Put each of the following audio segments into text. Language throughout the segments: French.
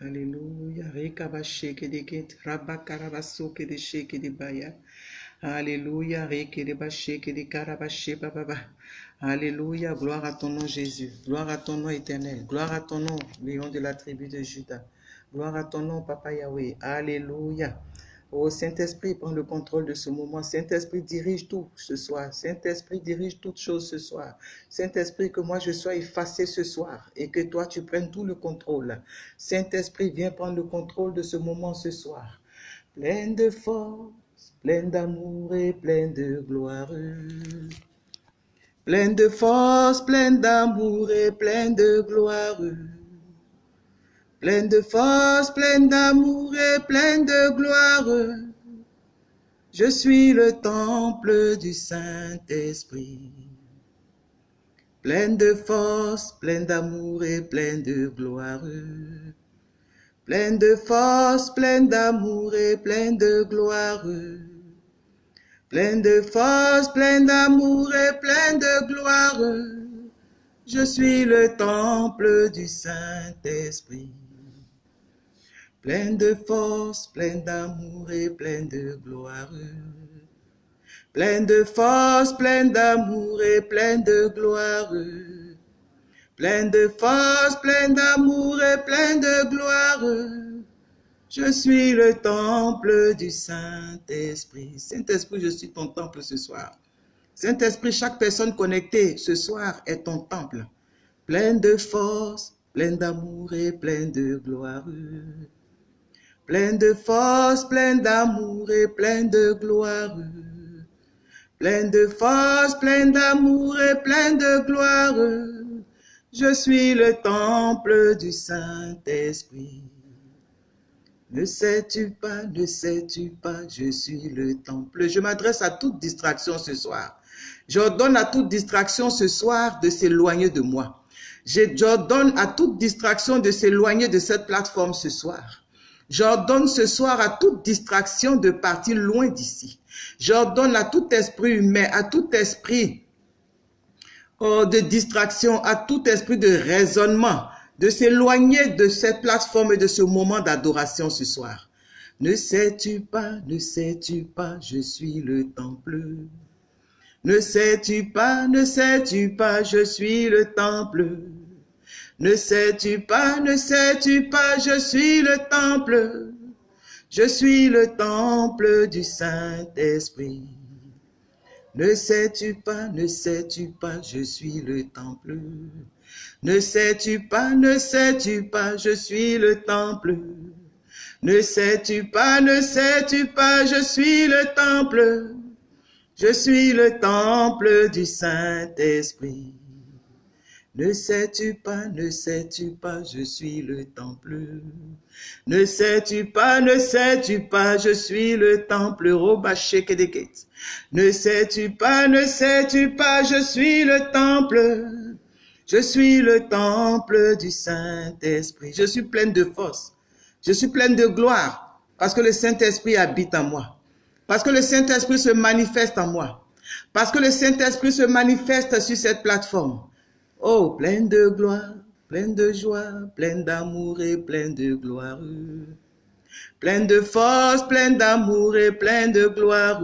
Alléluia. Alléluia. Alléluia. Gloire à ton nom, Jésus. Gloire à ton nom éternel. Gloire à ton nom, lion de la tribu de Judas. Gloire à ton nom, Papa Yahweh. Alléluia. Oh Saint-Esprit, prends le contrôle de ce moment. Saint-Esprit, dirige tout ce soir. Saint-Esprit, dirige toutes choses ce soir. Saint-Esprit, que moi je sois effacé ce soir et que toi tu prennes tout le contrôle. Saint-Esprit, viens prendre le contrôle de ce moment ce soir. Plein de force, plein d'amour et plein de gloire. Plein de force, plein d'amour et plein de gloire. Plein de force, plein d'amour et plein de gloire. Je suis le temple du Saint-Esprit. Plein de force, plein d'amour et plein de gloire. Plein de force, plein d'amour et plein de gloire. Plein de force, plein d'amour et plein de gloire. Je suis le temple du Saint-Esprit. Plein de force, plein d'amour et plein de gloire. Plein de force, plein d'amour et plein de gloire. Plein de force, plein d'amour et plein de gloire. Je suis le temple du Saint-Esprit. Saint-Esprit, je suis ton temple ce soir. Saint-Esprit, chaque personne connectée ce soir est ton temple. Plein de force, plein d'amour et plein de gloire. Plein de force, plein d'amour et plein de gloire. Plein de force, plein d'amour et plein de gloire. Je suis le temple du Saint-Esprit. Ne sais-tu pas, ne sais-tu pas, je suis le temple. Je m'adresse à toute distraction ce soir. J'ordonne à toute distraction ce soir de s'éloigner de moi. J'ordonne à toute distraction de s'éloigner de cette plateforme ce soir. J'ordonne ce soir à toute distraction de partir loin d'ici. J'ordonne à tout esprit humain, à tout esprit oh, de distraction, à tout esprit de raisonnement, de s'éloigner de cette plateforme et de ce moment d'adoration ce soir. Ne sais-tu pas, ne sais-tu pas, je suis le temple? Ne sais-tu pas, ne sais-tu pas, je suis le temple? Ne sais-tu pas, ne sais-tu pas, je suis le temple. Je suis le temple du Saint-Esprit. Ne sais-tu pas, ne sais-tu pas, je suis le temple. Ne sais-tu pas, ne sais-tu pas, je suis le temple. Ne sais-tu pas, ne sais-tu pas, je suis le temple. Je suis le temple du Saint-Esprit. Ne sais-tu pas, ne sais-tu pas, je suis le temple. Ne sais-tu pas, ne sais-tu pas, je suis le temple. Ne sais-tu pas, ne sais-tu pas, je suis le temple. Je suis le temple du Saint-Esprit. Je suis pleine de force. Je suis pleine de gloire parce que le Saint-Esprit habite en moi. Parce que le Saint-Esprit se manifeste en moi. Parce que le Saint-Esprit se manifeste sur cette plateforme. Oh, plein de gloire, plein de joie, plein d'amour et plein de gloire. Plein de force, plein d'amour et plein de gloire.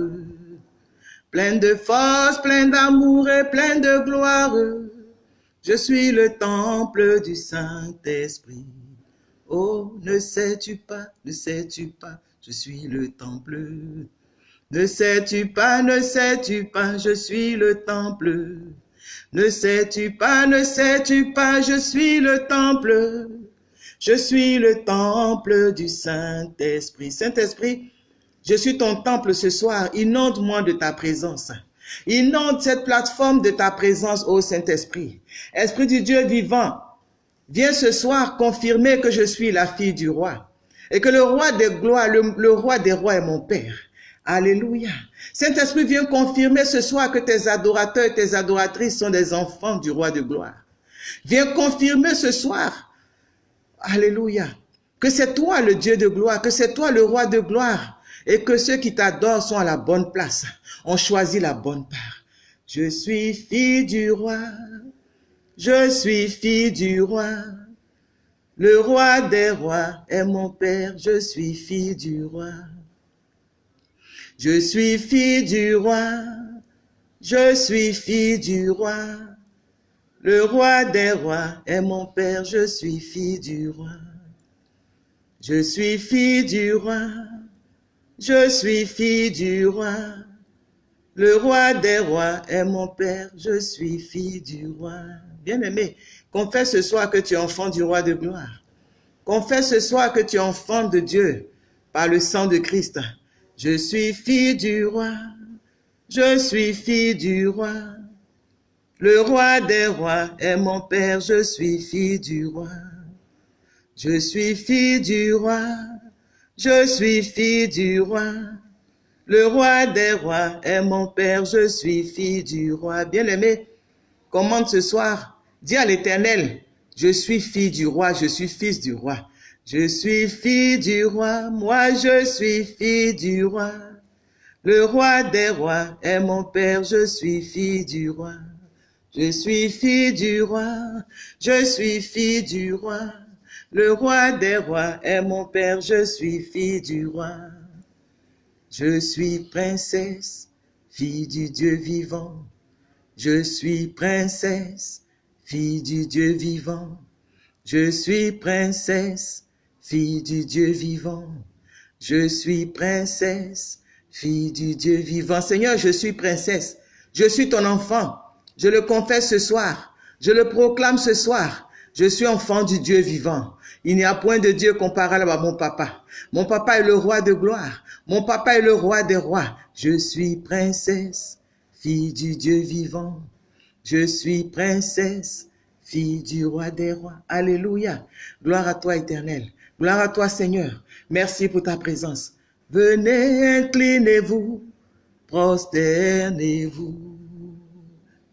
Plein de force, plein d'amour et plein de gloire. Je suis le temple du Saint-Esprit. Oh, ne sais-tu pas, ne sais-tu pas, je suis le temple. Ne sais-tu pas, ne sais-tu pas, je suis le temple. Ne sais-tu pas, ne sais-tu pas, je suis le temple. Je suis le temple du Saint-Esprit. Saint-Esprit, je suis ton temple ce soir. Inonde-moi de ta présence. Inonde cette plateforme de ta présence, ô Saint-Esprit. Esprit du Dieu vivant, viens ce soir confirmer que je suis la fille du roi et que le roi des gloires, le, le roi des rois est mon Père. Alléluia. Saint-Esprit vient confirmer ce soir que tes adorateurs et tes adoratrices sont des enfants du roi de gloire. Viens confirmer ce soir, Alléluia, que c'est toi le Dieu de gloire, que c'est toi le roi de gloire et que ceux qui t'adorent sont à la bonne place, ont choisi la bonne part. Je suis fille du roi, je suis fille du roi. Le roi des rois est mon Père, je suis fille du roi. Je suis fille du roi, je suis fille du roi. Le roi des rois est mon Père, je suis fille du roi. Je suis fille du roi, je suis fille du roi. Le roi des rois est mon Père, je suis fille du roi. Bien-aimé, confesse ce soir que tu es enfant du roi de gloire. Confesse ce soir que tu es enfant de Dieu par le sang de Christ. Je suis fille du roi, je suis fille du roi. Le roi des rois est mon Père, je suis fille du roi. Je suis fille du roi, je suis fille du roi. Le roi des rois est mon Père, je suis fille du roi. Bien-aimé, commande ce soir, dis à l'Éternel, je suis fille du roi, je suis fils du roi. Je suis fille du roi, moi je suis fille du roi. Le roi des rois est mon Père, je suis fille du roi. Je suis fille du roi, je suis fille du roi. Le roi des rois est mon Père, je suis fille du roi. Je suis princesse, fille du Dieu vivant. Je suis princesse, fille du Dieu vivant. Je suis princesse, fille du Dieu vivant. Je suis princesse, fille du Dieu vivant. Seigneur, je suis princesse. Je suis ton enfant. Je le confesse ce soir. Je le proclame ce soir. Je suis enfant du Dieu vivant. Il n'y a point de Dieu comparable à mon papa. Mon papa est le roi de gloire. Mon papa est le roi des rois. Je suis princesse, fille du Dieu vivant. Je suis princesse, fille du roi des rois. Alléluia. Gloire à toi, éternel. Gloire à toi, Seigneur. Merci pour ta présence. Venez, inclinez-vous, prosternez-vous.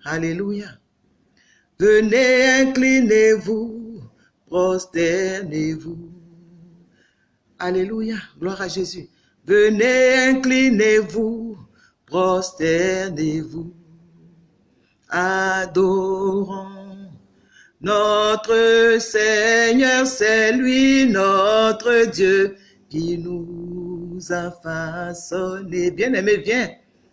Alléluia. Venez, inclinez-vous, prosternez-vous. Alléluia. Gloire à Jésus. Venez, inclinez-vous, prosternez-vous. Adorons notre Seigneur, c'est lui notre Dieu qui nous a façonné. Bien-aimé, viens.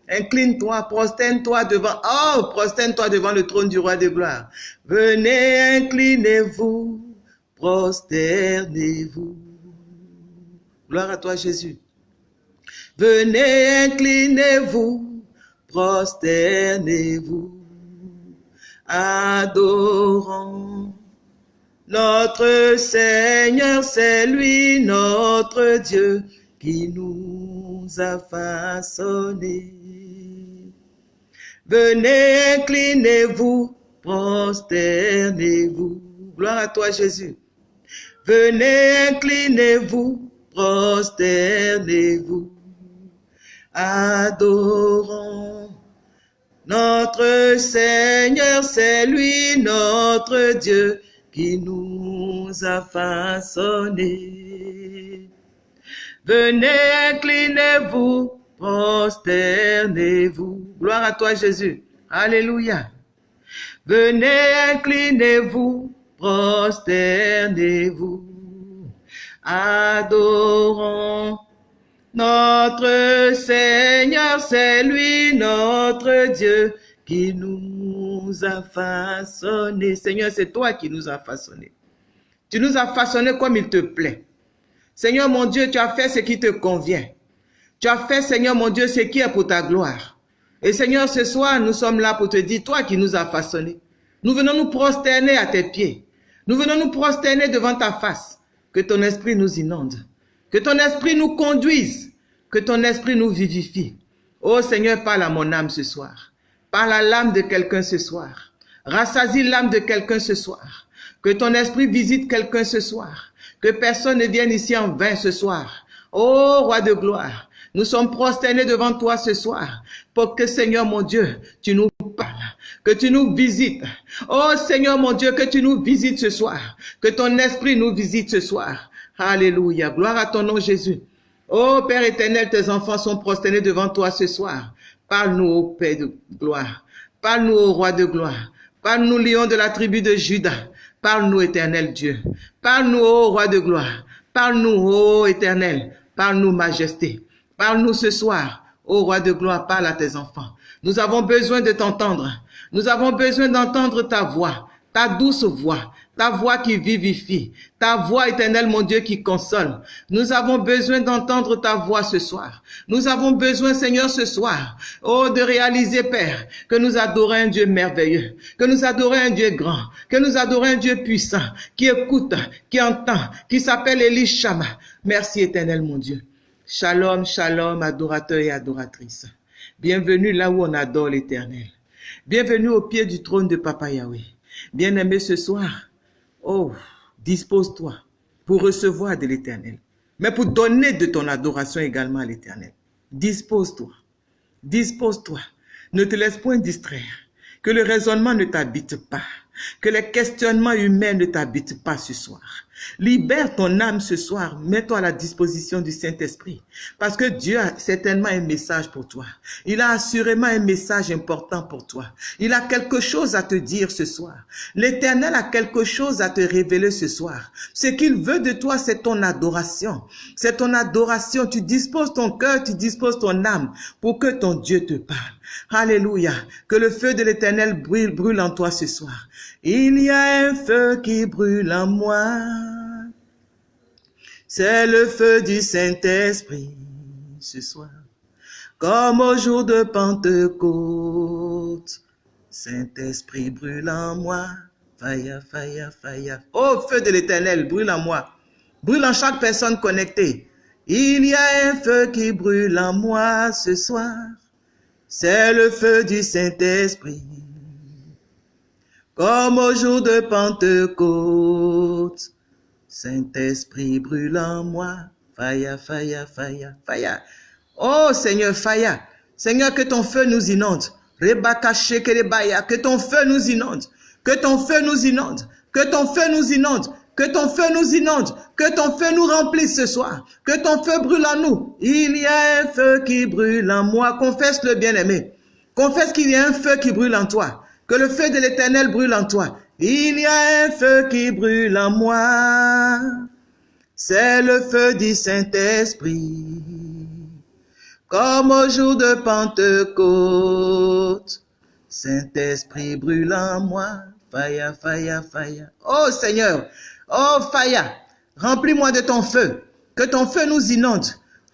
Incline-toi, prosterne-toi devant, oh, prosterne-toi devant le trône du roi de gloire. Venez, inclinez-vous, prosternez-vous. Gloire à toi, Jésus. Venez, inclinez-vous, prosternez-vous. Adorons notre Seigneur, c'est lui notre Dieu qui nous a façonnés. Venez, inclinez-vous, prosternez-vous. Gloire à toi, Jésus. Venez, inclinez-vous, prosternez-vous. Adorons notre Seigneur, c'est lui notre Dieu qui nous a façonnés. Venez, inclinez-vous, prosternez-vous. Gloire à toi, Jésus. Alléluia. Venez, inclinez-vous, prosternez-vous. Adorons notre Seigneur, c'est lui notre Dieu qui nous a façonnés. Seigneur, c'est toi qui nous as façonnés. Tu nous as façonnés comme il te plaît. Seigneur mon Dieu, tu as fait ce qui te convient. Tu as fait, Seigneur mon Dieu, ce qui est pour ta gloire. Et Seigneur, ce soir, nous sommes là pour te dire, toi qui nous as façonnés, nous venons nous prosterner à tes pieds. Nous venons nous prosterner devant ta face. Que ton esprit nous inonde. Que ton esprit nous conduise. Que ton esprit nous vivifie. Oh Seigneur, parle à mon âme ce soir. Parle à l'âme de quelqu'un ce soir. Rassasie l'âme de quelqu'un ce soir. Que ton esprit visite quelqu'un ce soir. Que personne ne vienne ici en vain ce soir. Oh roi de gloire, nous sommes prosternés devant toi ce soir pour que Seigneur mon Dieu, tu nous parles, que tu nous visites. Oh Seigneur mon Dieu, que tu nous visites ce soir, que ton esprit nous visite ce soir. Alléluia, gloire à ton nom Jésus. Oh Père éternel, tes enfants sont prosternés devant toi ce soir. Parle-nous, ô Père de gloire. Parle-nous, ô roi de gloire. Parle-nous, lion de la tribu de Judas. Parle-nous, éternel Dieu. Parle-nous, ô roi de gloire. Parle-nous, ô éternel. Parle-nous, majesté. Parle-nous ce soir. Ô roi de gloire, parle à tes enfants. Nous avons besoin de t'entendre. Nous avons besoin d'entendre ta voix, ta douce voix, ta voix qui vivifie, ta voix éternelle, mon Dieu, qui console. Nous avons besoin d'entendre ta voix ce soir. Nous avons besoin, Seigneur, ce soir, oh, de réaliser, Père, que nous adorons un Dieu merveilleux, que nous adorons un Dieu grand, que nous adorons un Dieu puissant, qui écoute, qui entend, qui s'appelle Elishama. Merci, éternel, mon Dieu. Shalom, shalom, adorateurs et adoratrices. Bienvenue là où on adore l'éternel. Bienvenue au pied du trône de Papa Yahweh. Bien-aimé ce soir, oh, dispose-toi pour recevoir de l'éternel, mais pour donner de ton adoration également à l'éternel. Dispose-toi, dispose-toi. Ne te laisse point distraire. Que le raisonnement ne t'habite pas. Que les questionnements humains ne t'habitent pas ce soir. Libère ton âme ce soir. Mets-toi à la disposition du Saint-Esprit. Parce que Dieu a certainement un message pour toi. Il a assurément un message important pour toi. Il a quelque chose à te dire ce soir. L'Éternel a quelque chose à te révéler ce soir. Ce qu'il veut de toi, c'est ton adoration. C'est ton adoration. Tu disposes ton cœur, tu disposes ton âme pour que ton Dieu te parle. Alléluia. Que le feu de l'Éternel brûle, brûle en toi ce soir. Il y a un feu qui brûle en moi. C'est le feu du Saint-Esprit ce soir. Comme au jour de Pentecôte. Saint-Esprit brûle en moi. Fire, fire, fire. Oh, feu de l'éternel, brûle en moi. Brûle en chaque personne connectée. Il y a un feu qui brûle en moi ce soir. C'est le feu du Saint-Esprit comme au jour de Pentecôte. Saint-Esprit brûle en moi, faya, faya, faya, faya. Oh Seigneur, faya. Seigneur, que ton feu nous inonde. que ton feu nous inonde. Que ton feu nous inonde. Que ton feu nous inonde. Que ton feu nous inonde. Que ton feu nous remplisse ce soir. Que ton feu brûle en nous. Il y a un feu qui brûle en moi. Confesse le bien-aimé. Confesse qu'il y a un feu qui brûle en toi. Que le feu de l'éternel brûle en toi. Il y a un feu qui brûle en moi. C'est le feu du Saint-Esprit. Comme au jour de Pentecôte. Saint-Esprit brûle en moi. Faya, faya, faya. Oh Seigneur. Oh faya. Remplis-moi de ton feu. Que ton feu nous inonde.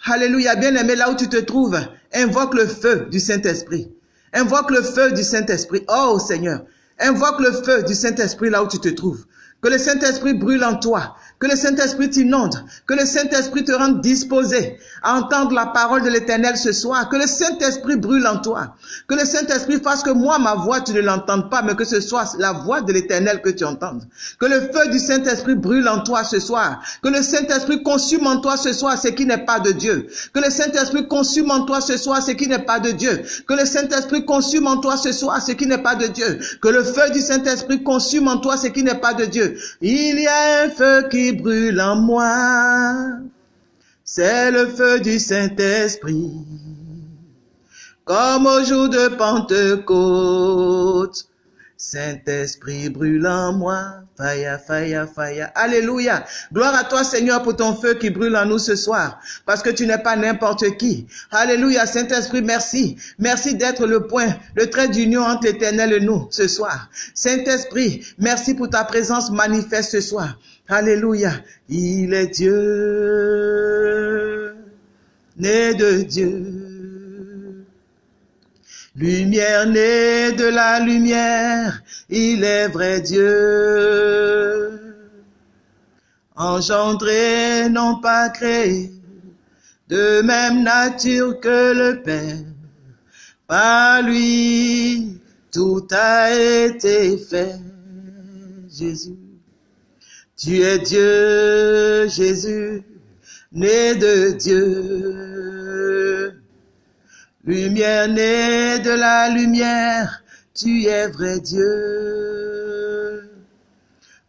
Alléluia. Bien-aimé, là où tu te trouves, invoque le feu du Saint-Esprit. Invoque le feu du Saint-Esprit. Oh Seigneur, invoque le feu du Saint-Esprit là où tu te trouves. Que le Saint-Esprit brûle en toi. Que le Saint-Esprit t'inonde. Que le Saint-Esprit te rende disposé à entendre la parole de l'Éternel ce soir. Que le Saint-Esprit brûle en toi. Que le Saint-Esprit fasse que moi, ma voix, tu ne l'entendes pas, mais que ce soit la voix de l'Éternel que tu entendes. Que le feu du Saint-Esprit brûle en toi ce soir. Que le Saint-Esprit consume en toi ce soir ce qui n'est pas de Dieu. Que le Saint-Esprit consume en toi ce soir ce qui n'est pas de Dieu. Que le Saint-Esprit consume en toi ce soir ce qui n'est pas de Dieu. Que le feu du Saint-Esprit consume en toi ce qui n'est pas de Dieu. Il y a un feu brûle en moi. C'est le feu du Saint-Esprit. Comme au jour de Pentecôte. Saint-Esprit brûle en moi. Faya, faya, faya. Alléluia. Gloire à toi, Seigneur, pour ton feu qui brûle en nous ce soir. Parce que tu n'es pas n'importe qui. Alléluia. Saint-Esprit, merci. Merci d'être le point, le trait d'union entre l'éternel et nous ce soir. Saint-Esprit, merci pour ta présence manifeste ce soir. Alléluia. Il est Dieu, né de Dieu. Lumière née de la lumière, il est vrai Dieu. Engendré, non pas créé, de même nature que le Père. Par lui, tout a été fait. Jésus, tu es Dieu, Jésus, né de Dieu. Lumière née de la lumière, tu es vrai Dieu.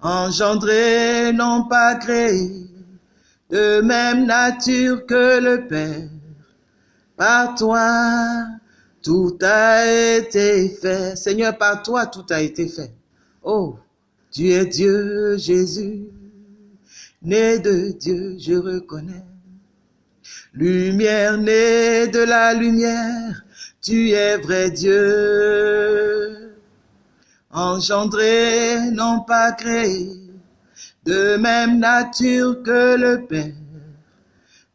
Engendré, non pas créé, de même nature que le Père. Par toi, tout a été fait. Seigneur, par toi, tout a été fait. Oh, Tu es Dieu, Jésus, né de Dieu, je reconnais. Lumière née de la lumière, tu es vrai Dieu. Engendré, non pas créé, de même nature que le Père.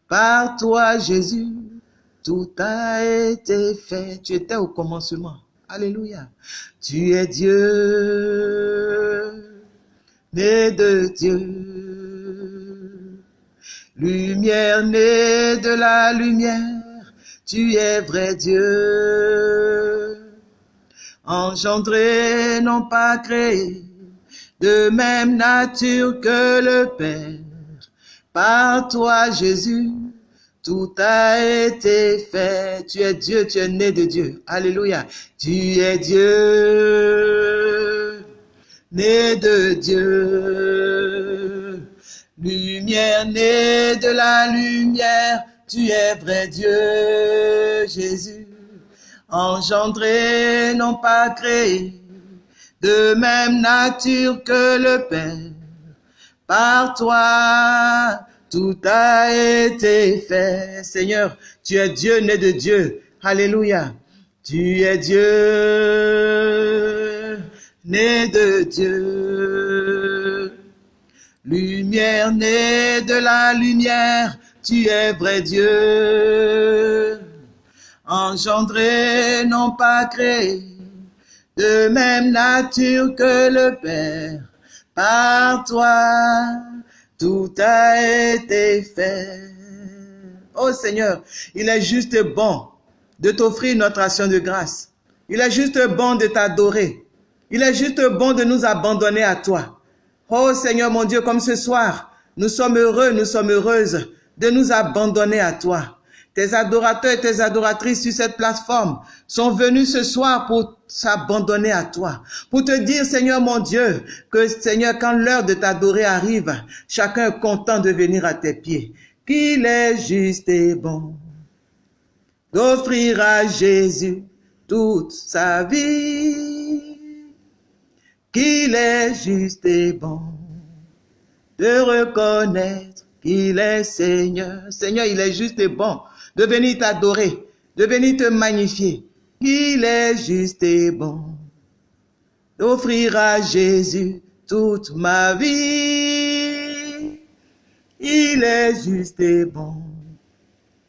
Par toi, Jésus, tout a été fait. Tu étais au commencement. Alléluia. Tu es Dieu, né de Dieu. Lumière née de la lumière, tu es vrai Dieu. Engendré, non pas créé, de même nature que le Père. Par toi, Jésus, tout a été fait. Tu es Dieu, tu es né de Dieu. Alléluia. Tu es Dieu, né de Dieu. Lumière née de la lumière. Tu es vrai Dieu, Jésus. Engendré, non pas créé. De même nature que le Père. Par toi, tout a été fait. Seigneur, tu es Dieu né de Dieu. Alléluia. Tu es Dieu né de Dieu. Lumière née de la lumière, tu es vrai Dieu. Engendré, non pas créé, de même nature que le Père. Par toi, tout a été fait. Oh Seigneur, il est juste bon de t'offrir notre action de grâce. Il est juste bon de t'adorer. Il est juste bon de nous abandonner à toi. Oh Seigneur mon Dieu, comme ce soir, nous sommes heureux, nous sommes heureuses de nous abandonner à toi. Tes adorateurs et tes adoratrices sur cette plateforme sont venus ce soir pour s'abandonner à toi, pour te dire, Seigneur mon Dieu, que Seigneur, quand l'heure de t'adorer arrive, chacun est content de venir à tes pieds, qu'il est juste et bon d'offrir à Jésus toute sa vie, qu'il est juste et bon de reconnaître qu'il est Seigneur. Seigneur, il est juste et bon de venir t'adorer, de venir te magnifier. Il est juste et bon d'offrir à Jésus toute ma vie. Il est juste et bon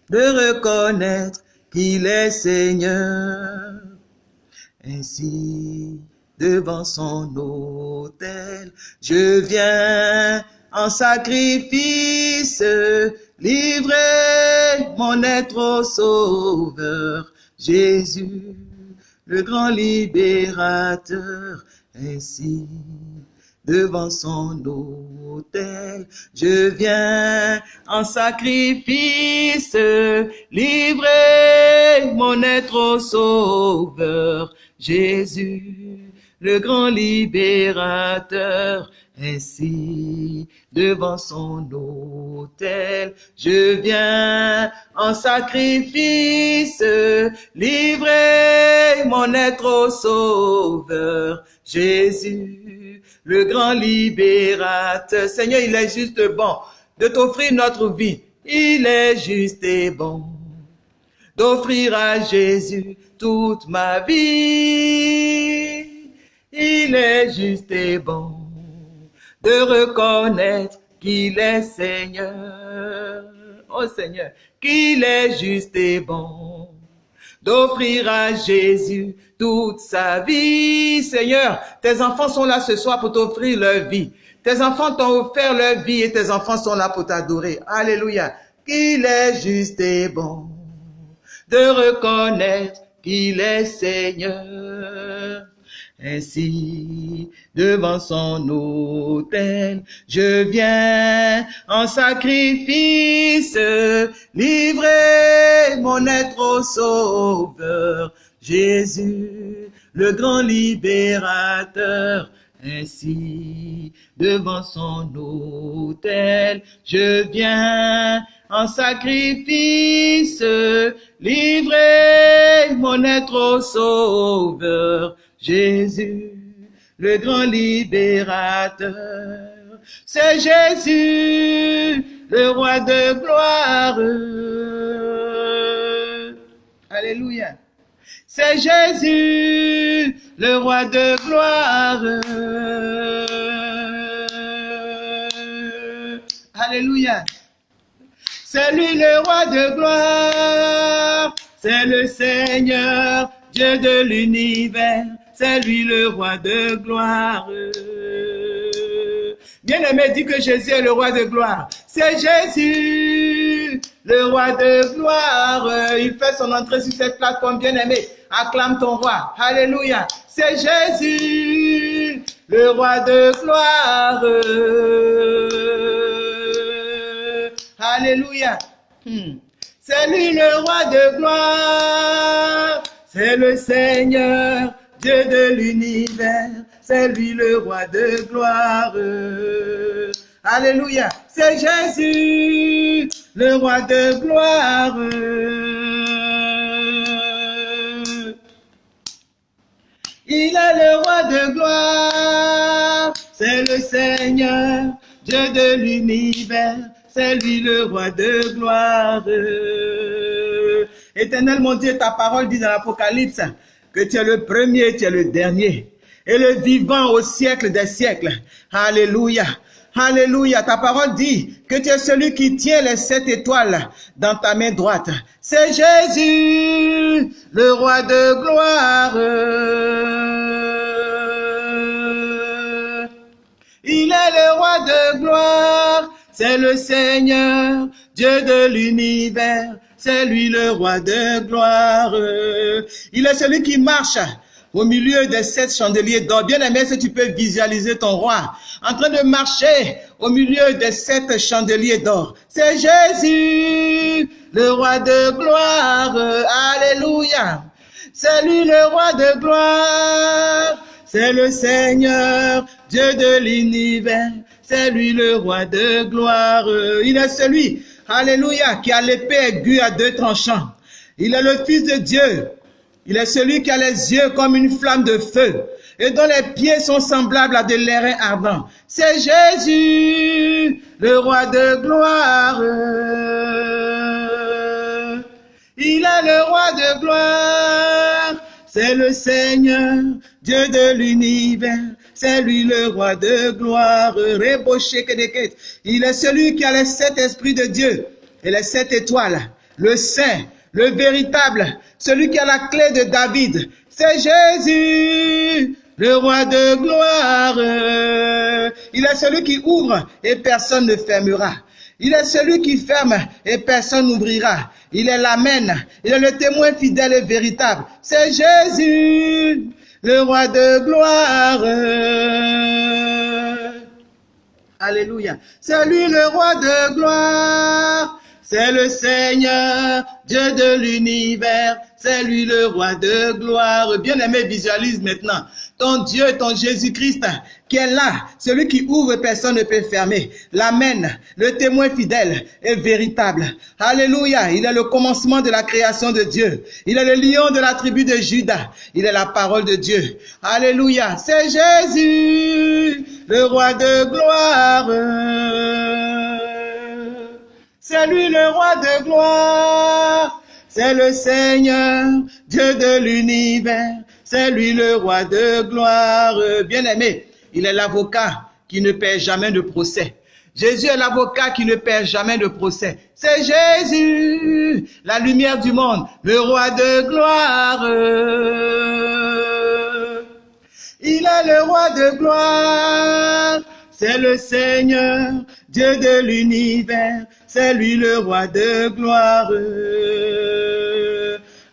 de reconnaître qu'il est Seigneur. Ainsi, devant son autel, je viens en sacrifice livrer mon être au Sauveur, Jésus, le grand libérateur, ainsi devant son autel, je viens en sacrifice, livrer mon être au Sauveur, Jésus, le grand libérateur, ainsi, devant son autel, je viens en sacrifice, livrer mon être au Sauveur, Jésus, le grand libérateur. Seigneur, il est juste bon de t'offrir notre vie. Il est juste et bon d'offrir à Jésus toute ma vie. Il est juste et bon de reconnaître qu'il est Seigneur. Oh Seigneur, qu'il est juste et bon. D'offrir à Jésus toute sa vie. Seigneur, tes enfants sont là ce soir pour t'offrir leur vie. Tes enfants t'ont offert leur vie et tes enfants sont là pour t'adorer. Alléluia. Qu'il est juste et bon de reconnaître qu'il est Seigneur. Ainsi, devant son autel, je viens en sacrifice, livrer mon être au Sauveur, Jésus, le grand libérateur. Ainsi, devant son autel, je viens en sacrifice, livrer mon être au Sauveur, Jésus, le grand libérateur. C'est Jésus, le roi de gloire. Alléluia. C'est Jésus, le roi de gloire. Alléluia. C'est lui le roi de gloire. C'est le Seigneur, Dieu de l'univers. C'est lui le roi de gloire. Bien-aimé, dit que Jésus est le roi de gloire. C'est Jésus, le roi de gloire. Il fait son entrée sur cette plateforme, bien-aimé. Acclame ton roi. Alléluia. C'est Jésus, le roi de gloire. Alléluia. Hmm. C'est lui le roi de gloire. C'est le Seigneur, Dieu de l'univers. C'est lui le roi de gloire. Alléluia. C'est Jésus, le roi de gloire. Il est le roi de gloire. C'est le Seigneur, Dieu de l'univers. C'est lui le roi de gloire. Éternel mon Dieu, ta parole dit dans l'Apocalypse que tu es le premier, tu es le dernier et le vivant au siècle des siècles. Alléluia. Alléluia. Ta parole dit que tu es celui qui tient les sept étoiles dans ta main droite. C'est Jésus, le roi de gloire. Il est le roi de gloire. C'est le Seigneur, Dieu de l'univers. C'est lui le roi de gloire. Il est celui qui marche au milieu des sept chandeliers d'or. Bien aimé, si tu peux visualiser ton roi en train de marcher au milieu des sept chandeliers d'or. C'est Jésus, le roi de gloire. Alléluia. C'est lui le roi de gloire. C'est le Seigneur, Dieu de l'univers. C'est lui le roi de gloire. Il est celui, alléluia, qui a l'épée aiguë à deux tranchants. Il est le Fils de Dieu. Il est celui qui a les yeux comme une flamme de feu et dont les pieds sont semblables à de l'airain ardent. C'est Jésus, le roi de gloire. Il est le roi de gloire. C'est le Seigneur, Dieu de l'univers. C'est lui le roi de gloire. Il est celui qui a les sept esprits de Dieu et les sept étoiles. Le saint, le véritable, celui qui a la clé de David. C'est Jésus, le roi de gloire. Il est celui qui ouvre et personne ne fermera. Il est celui qui ferme et personne n'ouvrira. Il est l'Amen. Il est le témoin fidèle et véritable. C'est Jésus, le roi de gloire. Alléluia. C'est lui le roi de gloire. C'est le Seigneur, Dieu de l'univers. C'est lui le roi de gloire. Bien-aimé, visualise maintenant ton Dieu, ton Jésus-Christ, qui est là, celui qui ouvre, personne ne peut fermer. L'Amen, le témoin fidèle et véritable. Alléluia, il est le commencement de la création de Dieu. Il est le lion de la tribu de Judas. Il est la parole de Dieu. Alléluia, c'est Jésus, le roi de gloire. C'est lui le roi de gloire. C'est le Seigneur, Dieu de l'univers. C'est lui le roi de gloire. Bien-aimé, il est l'avocat qui ne perd jamais de procès. Jésus est l'avocat qui ne perd jamais de procès. C'est Jésus, la lumière du monde, le roi de gloire. Il est le roi de gloire. C'est le Seigneur, Dieu de l'univers. C'est lui le roi de gloire.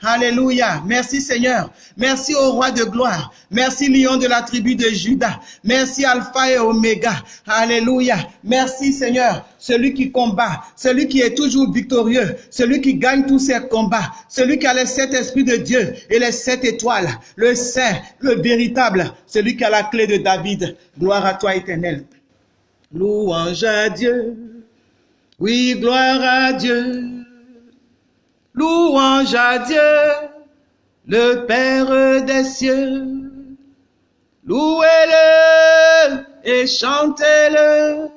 Alléluia. Merci Seigneur. Merci au roi de gloire. Merci lion de la tribu de Judas. Merci Alpha et Oméga. Alléluia. Merci Seigneur. Celui qui combat, celui qui est toujours victorieux, celui qui gagne tous ses combats, celui qui a les sept esprits de Dieu et les sept étoiles, le saint, le véritable, celui qui a la clé de David. Gloire à toi éternel. Louange à Dieu. Oui, gloire à Dieu. Louange à Dieu, le Père des cieux. Louez-le et chantez-le.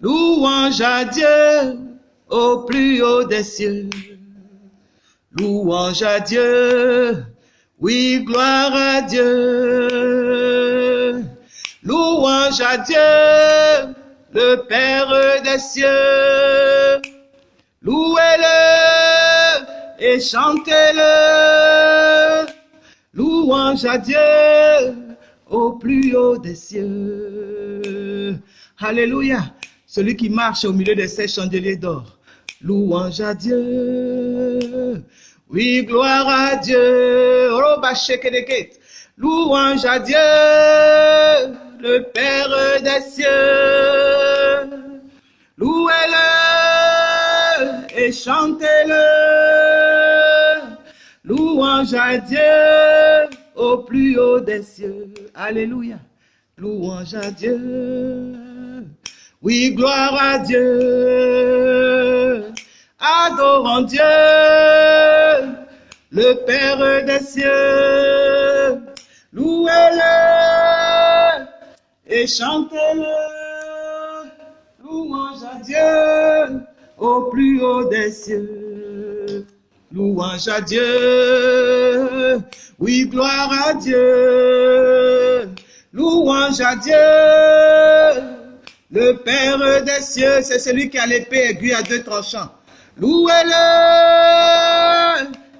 Louange à Dieu au plus haut des cieux. Louange à Dieu, oui, gloire à Dieu. Louange à Dieu, le Père des cieux. Louez-le et chantez-le. Louange à Dieu au plus haut des cieux. Alléluia. Celui qui marche au milieu de ces chandeliers d'or. Louange à Dieu. Oui, gloire à Dieu. Louange à Dieu, le Père des cieux. Louez-le et chantez-le. Louange à Dieu au plus haut des cieux. Alléluia. Louange à Dieu. Oui, gloire à Dieu. Adorons Dieu, le Père des cieux. Louez-le et chantez-le. Louange à Dieu au plus haut des cieux. Louange à Dieu. Oui, gloire à Dieu. Louange à Dieu. Le Père des cieux, c'est celui qui a l'épée aiguë à deux tranchants. Louez-le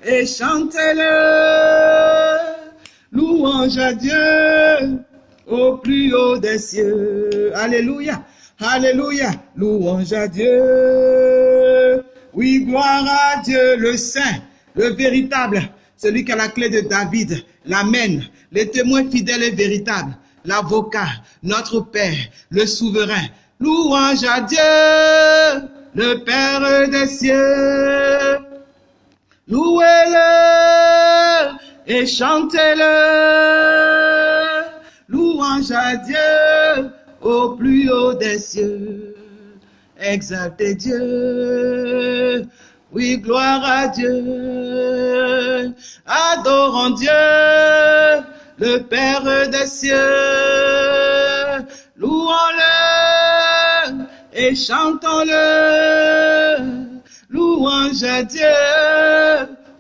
et chantez-le. Louange à Dieu au plus haut des cieux. Alléluia. Alléluia. Louange à Dieu. Oui, gloire à Dieu, le Saint, le véritable, celui qui a la clé de David, l'Amen, les témoins fidèles et véritables, l'avocat, notre Père, le souverain. Louange à Dieu, le Père des cieux. Louez-le et chantez-le. Louange à Dieu au plus haut des cieux. Exaltez Dieu. Oui, gloire à Dieu. Adorons Dieu, le Père des cieux. Louons-le et chantons-le. Louange à Dieu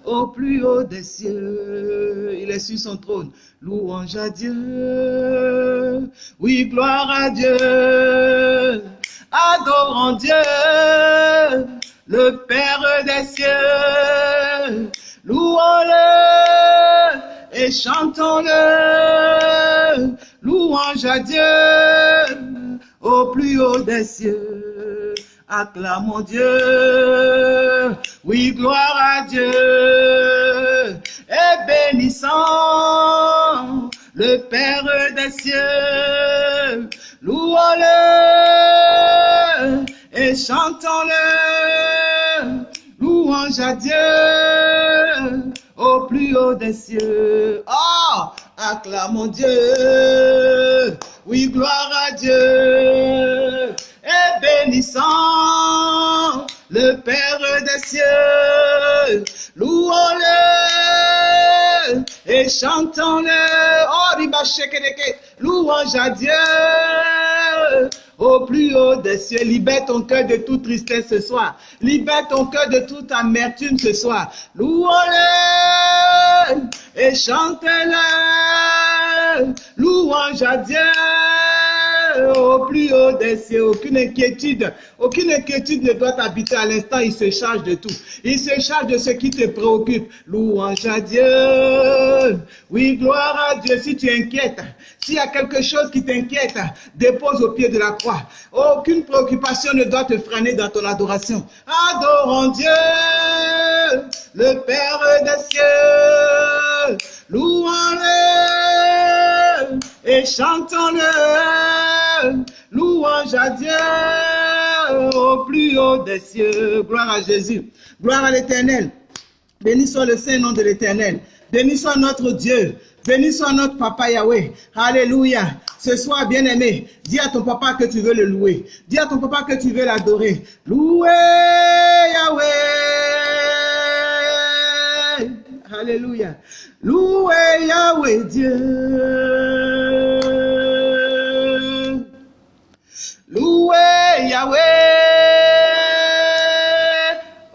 au plus haut des cieux. Il est sur son trône. Louange à Dieu. Oui, gloire à Dieu. Adorons Dieu, le Père des cieux. Louons-le et chantons-le. Louange à Dieu au plus haut des cieux. Acclamons Dieu. Oui, gloire à Dieu. Et bénissons le Père des cieux. Louons-le et chantons-le. Louange à Dieu au plus haut des cieux. Oh, acclamons Dieu. Oui, gloire à Dieu. Et bénissons le Père des cieux. Louons-le et chantons-le. Oh, louange à Dieu au plus haut des cieux. Libère ton cœur de toute tristesse ce soir. Libère ton cœur de toute amertume ce soir. Louons-le et chantez-le. Louange à Dieu au plus haut des cieux. Aucune inquiétude, aucune inquiétude ne doit t'habiter à l'instant. Il se charge de tout. Il se charge de ce qui te préoccupe. Louange à Dieu. Oui, gloire à Dieu. Si tu inquiètes, s'il y a quelque chose qui t'inquiète, dépose au pied de la croix. Aucune préoccupation ne doit te freiner dans ton adoration. Adorons Dieu, le Père des cieux. Louons-le et chantons-le. Louange à Dieu au plus haut des cieux. Gloire à Jésus. Gloire à l'éternel. Béni soit le Saint nom de l'éternel. Béni soit notre Dieu. Béni soit notre papa Yahweh. Alléluia. Ce soir, bien-aimé, dis à ton papa que tu veux le louer. Dis à ton papa que tu veux l'adorer. Louer Yahweh. Alléluia. Louez Yahweh Dieu. Yahweh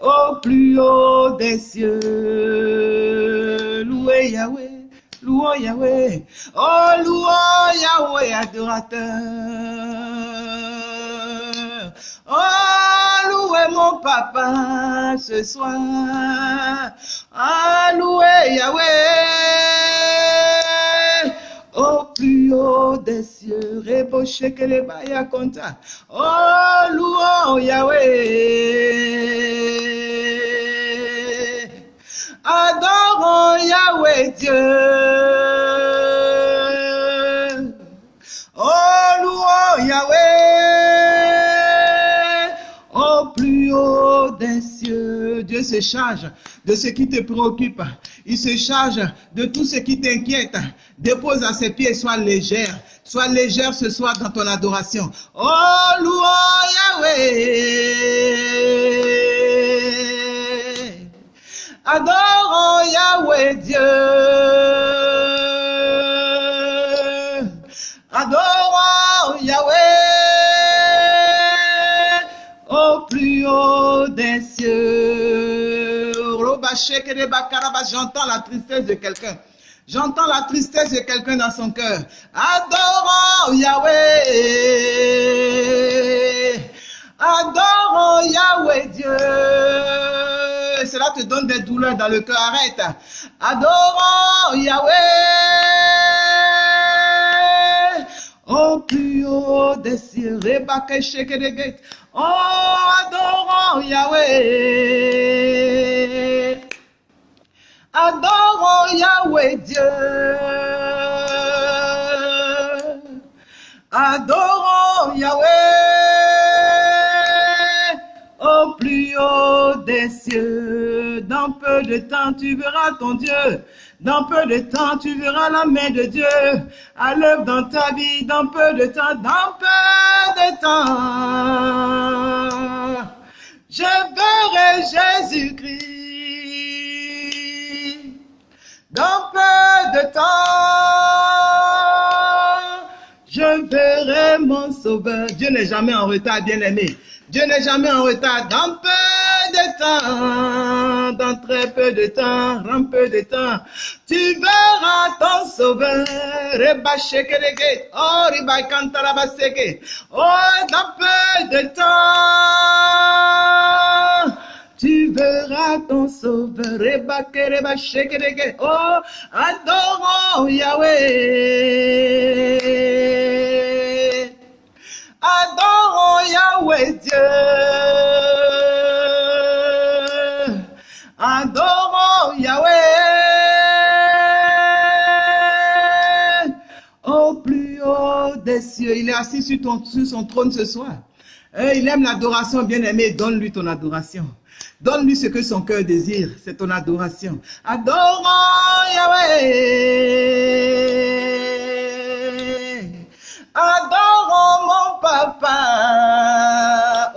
au plus haut des cieux. Louez Yahweh. Louons Yahweh. Oh, louons Yahweh adorateur. Oh, louez mon papa ce soir. Ah, louez Yahweh. Au plus haut des cieux, reboché que les baya compta. Oh, louons Yahweh. Adorons Yahweh Dieu. Oh, louons Yahweh. Au plus haut des cieux, Dieu se charge de ce qui te préoccupe. Il se charge de tout ce qui t'inquiète. Dépose à ses pieds, sois légère. Sois légère ce soir dans ton adoration. Oh, louons Yahweh. Adorons Yahweh Dieu. J'entends la tristesse de quelqu'un. J'entends la tristesse de quelqu'un dans son cœur. Adorons Yahweh. Adorons Yahweh Dieu. Cela te donne des douleurs dans le cœur. Arrête. Adorons Yahweh. Au plus haut des cieux. Oh, adorons Yahweh. Adorons Yahweh Dieu. Adorons Yahweh au plus haut des cieux. Dans peu de temps, tu verras ton Dieu. Dans peu de temps, tu verras la main de Dieu à l'œuvre dans ta vie. Dans peu de temps, dans peu de temps, je verrai Jésus-Christ. Dans peu de temps, je verrai mon sauveur. Dieu n'est jamais en retard, bien-aimé. Dieu n'est jamais en retard. Dans peu de temps, dans très peu de temps, dans peu de temps, tu verras ton sauveur. Oh, Oh, dans peu de temps, ton sauveur. Oh, adorons Yahweh. Adorons Yahweh Dieu. Adorons Yahweh. Au plus haut des cieux. Il est assis sur, ton, son trône ce soir. Il aime l'adoration, bien-aimé. Donne-lui ton adoration. Donne-lui ce que son cœur désire. C'est ton adoration. Adorons Yahweh. Adorons mon papa.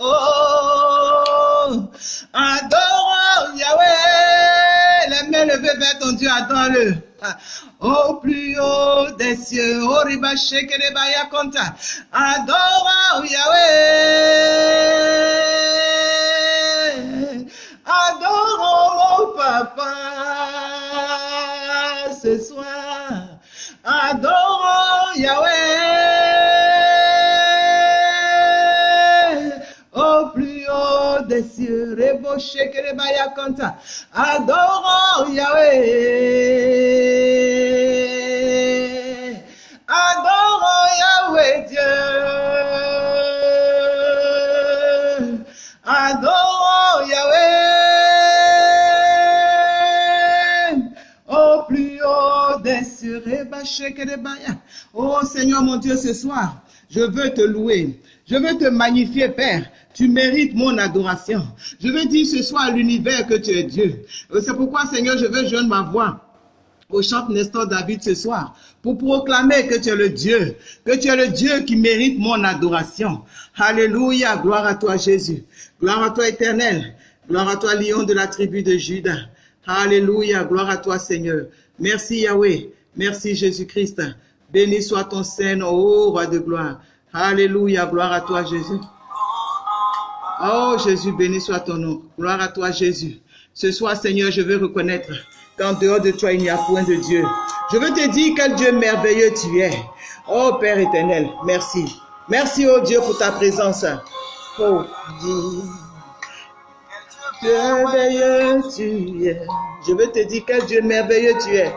Oh. Adorons Yahweh. Les mains levées vers ton Dieu, adore-le. Au plus haut des cieux, au riba shekereba konta. Adorons Yahweh. Adorons mon papa ce soir. Adorons Yahweh. Au plus haut des cieux, rebo shekereba konta. Adorons Yahweh. Oh Seigneur mon Dieu, ce soir, je veux te louer. Je veux te magnifier, Père. Tu mérites mon adoration. Je veux dire ce soir à l'univers que tu es Dieu. C'est pourquoi, Seigneur, je veux joindre ma voix au chante Nestor David ce soir pour proclamer que tu es le Dieu, que tu es le Dieu qui mérite mon adoration. Alléluia, gloire à toi Jésus, gloire à toi éternel, gloire à toi lion de la tribu de Judas. Alléluia, gloire à toi Seigneur. Merci Yahweh, merci Jésus-Christ. Béni soit ton Seigneur, ô roi de gloire. Alléluia, gloire à toi Jésus. Oh Jésus, béni soit ton nom. Gloire à toi Jésus. Ce soir Seigneur, je veux reconnaître qu'en dehors de toi, il n'y a point de Dieu. Je veux te dire quel Dieu merveilleux tu es. Oh Père éternel, merci. Merci, oh Dieu, pour ta présence. Oh Dieu. Dieu merveilleux tu es. Je veux te dire quel Dieu merveilleux tu es.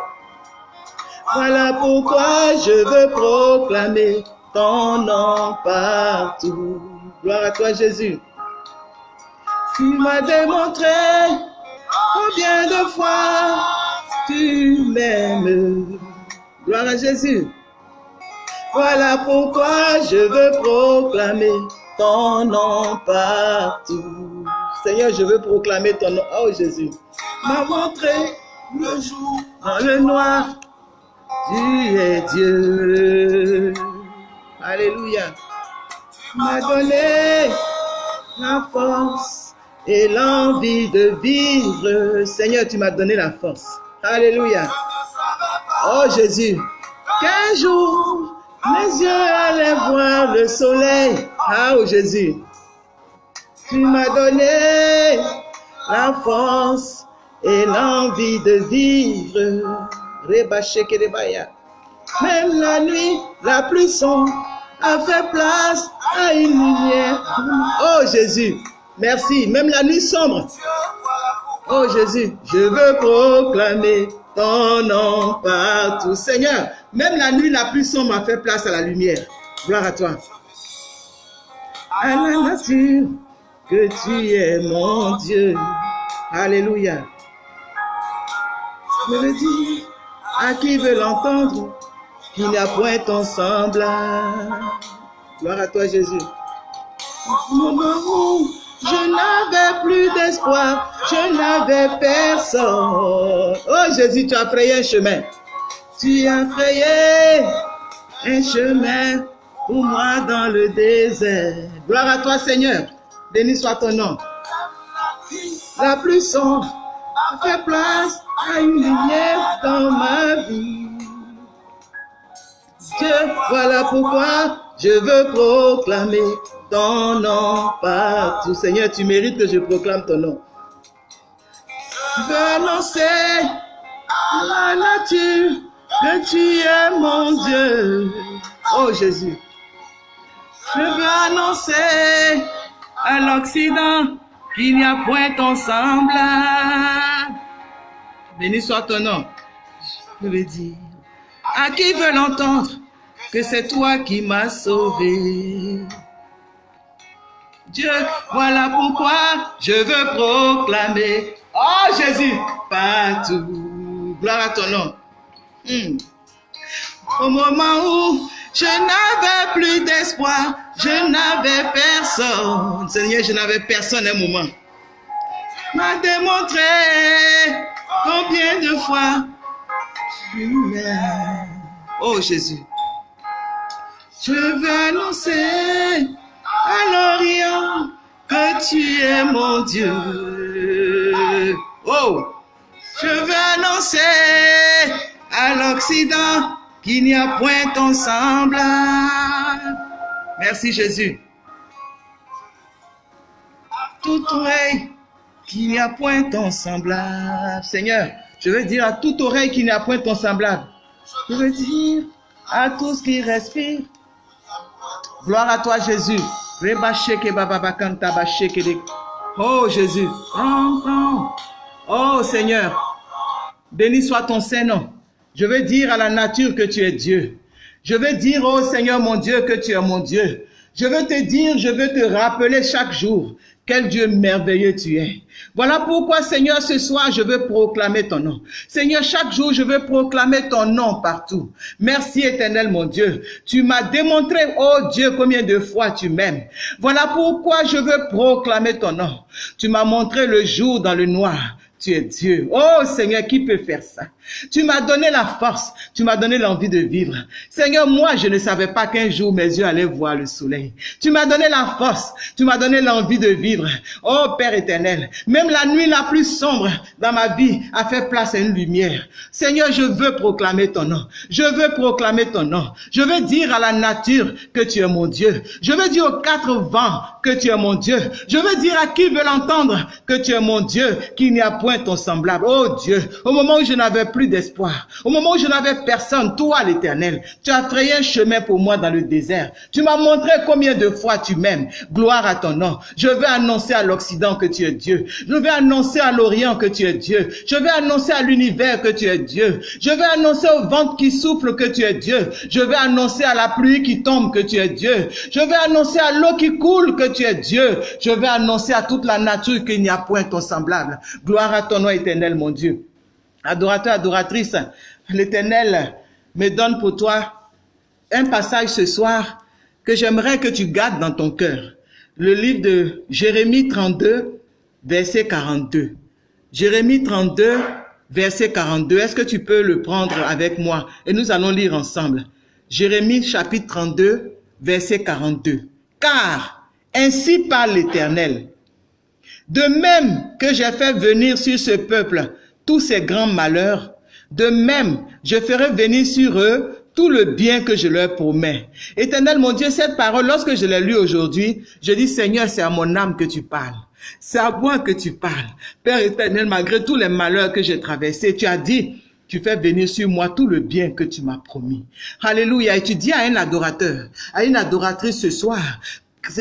Voilà pourquoi je veux proclamer ton nom partout. Gloire à toi Jésus. Tu m'as démontré combien de fois tu m'aimes. Gloire à Jésus. Voilà pourquoi je veux proclamer ton nom partout. Seigneur, je veux proclamer ton nom. Oh Jésus, m'a montré le jour dans le noir. Tu es Dieu. Alléluia. Tu m'as donné la force et l'envie de vivre. Seigneur, tu m'as donné la force. Alléluia. Oh Jésus, qu'un jour mes yeux allaient voir le soleil. Ah, oh Jésus, tu m'as donné la force et l'envie de vivre. Même la nuit la plus sombre a fait place à une lumière. Oh Jésus, merci. Même la nuit sombre. Oh Jésus, je veux proclamer ton nom partout. Seigneur, même la nuit la plus sombre a fait place à la lumière. Gloire à toi. À la nature, que tu es mon Dieu. Alléluia. Je veux dire à qui veut l'entendre qu'il n'y a point ton semblable. Gloire à toi, Jésus. Moment où je n'avais plus d'espoir, je n'avais personne. Oh Jésus, tu as frayé un chemin. Tu as frayé un chemin pour moi dans le désert. Gloire à toi, Seigneur. Béni soit ton nom. La plus sombre fait place à une lumière dans ma vie. Dieu, voilà pourquoi je veux proclamer ton nom partout. Seigneur, tu mérites que je proclame ton nom. Je veux annoncer à la nature que tu es mon Dieu. Oh Jésus. Je veux annoncer à l'Occident qu'il n'y a point ton semblable. Béni soit ton nom. Je veux dire, à qui veut l'entendre, que c'est toi qui m'as sauvé? Dieu, voilà pourquoi je veux proclamer, oh Jésus, partout. Gloire à ton nom. Hmm. Au moment où je n'avais plus d'espoir, je n'avais personne. Seigneur, je n'avais personne un moment. M'a démontré combien de fois tu m'aimes? Oh Jésus. Je veux annoncer à l'Orient que tu es mon Dieu. Oh, je veux annoncer à l'Occident qu'il n'y a point ton. Merci Jésus. Toute oreille qu'il n'y a point ton semblable. Seigneur, je veux dire à toute oreille qu'il n'y a point ton semblable. Je veux dire à tous qui respirent. Gloire à toi Jésus. Oh Jésus. Oh Seigneur. Béni soit ton Saint-Nom. Je veux dire à la nature que tu es Dieu. Je veux dire, oh Seigneur mon Dieu, que tu es mon Dieu. Je veux te dire, je veux te rappeler chaque jour quel Dieu merveilleux tu es. Voilà pourquoi, Seigneur, ce soir, je veux proclamer ton nom. Seigneur, chaque jour, je veux proclamer ton nom partout. Merci, éternel, mon Dieu. Tu m'as démontré, oh Dieu, combien de fois tu m'aimes. Voilà pourquoi je veux proclamer ton nom. Tu m'as montré le jour dans le noir. Tu es Dieu. Oh Seigneur, qui peut faire ça? Tu m'as donné la force, tu m'as donné l'envie de vivre. Seigneur, moi, je ne savais pas qu'un jour mes yeux allaient voir le soleil. Tu m'as donné la force, tu m'as donné l'envie de vivre. Oh Père éternel, même la nuit la plus sombre dans ma vie a fait place à une lumière. Seigneur, je veux proclamer ton nom. Je veux proclamer ton nom. Je veux dire à la nature que tu es mon Dieu. Je veux dire aux quatre vents que tu es mon Dieu. Je veux dire à qui veut l'entendre que tu es mon Dieu, qu'il n'y a ton semblable. Oh Dieu, au moment où je n'avais plus d'espoir, au moment où je n'avais personne, toi l'éternel, tu as frayé un chemin pour moi dans le désert. Tu m'as montré combien de fois tu m'aimes. Gloire à ton nom. Je vais annoncer à l'Occident que tu es Dieu. Je vais annoncer à l'Orient que tu es Dieu. Je vais annoncer à l'univers que tu es Dieu. Je vais annoncer au vent qui souffle que tu es Dieu. Je vais annoncer à la pluie qui tombe que tu es Dieu. Je vais annoncer à l'eau qui coule que tu es Dieu. Je vais annoncer à toute la nature qu'il n'y a point ton semblable. Gloire à ton nom éternel, mon Dieu. Adorateur, adoratrice, l'éternel me donne pour toi un passage ce soir que j'aimerais que tu gardes dans ton cœur. Le livre de Jérémie 32, verset 42. Jérémie 32, verset 42. Est-ce que tu peux le prendre avec moi? Et nous allons lire ensemble. Jérémie chapitre 32, verset 42. Car ainsi parle l'Éternel. De même que j'ai fait venir sur ce peuple tous ces grands malheurs, de même je ferai venir sur eux tout le bien que je leur promets. Éternel mon Dieu, cette parole, lorsque je l'ai lue aujourd'hui, je dis Seigneur, c'est à mon âme que tu parles. C'est à moi que tu parles. Père éternel, malgré tous les malheurs que j'ai traversés, tu as dit, tu fais venir sur moi tout le bien que tu m'as promis. Alléluia. Et tu dis à un adorateur, à une adoratrice ce soir,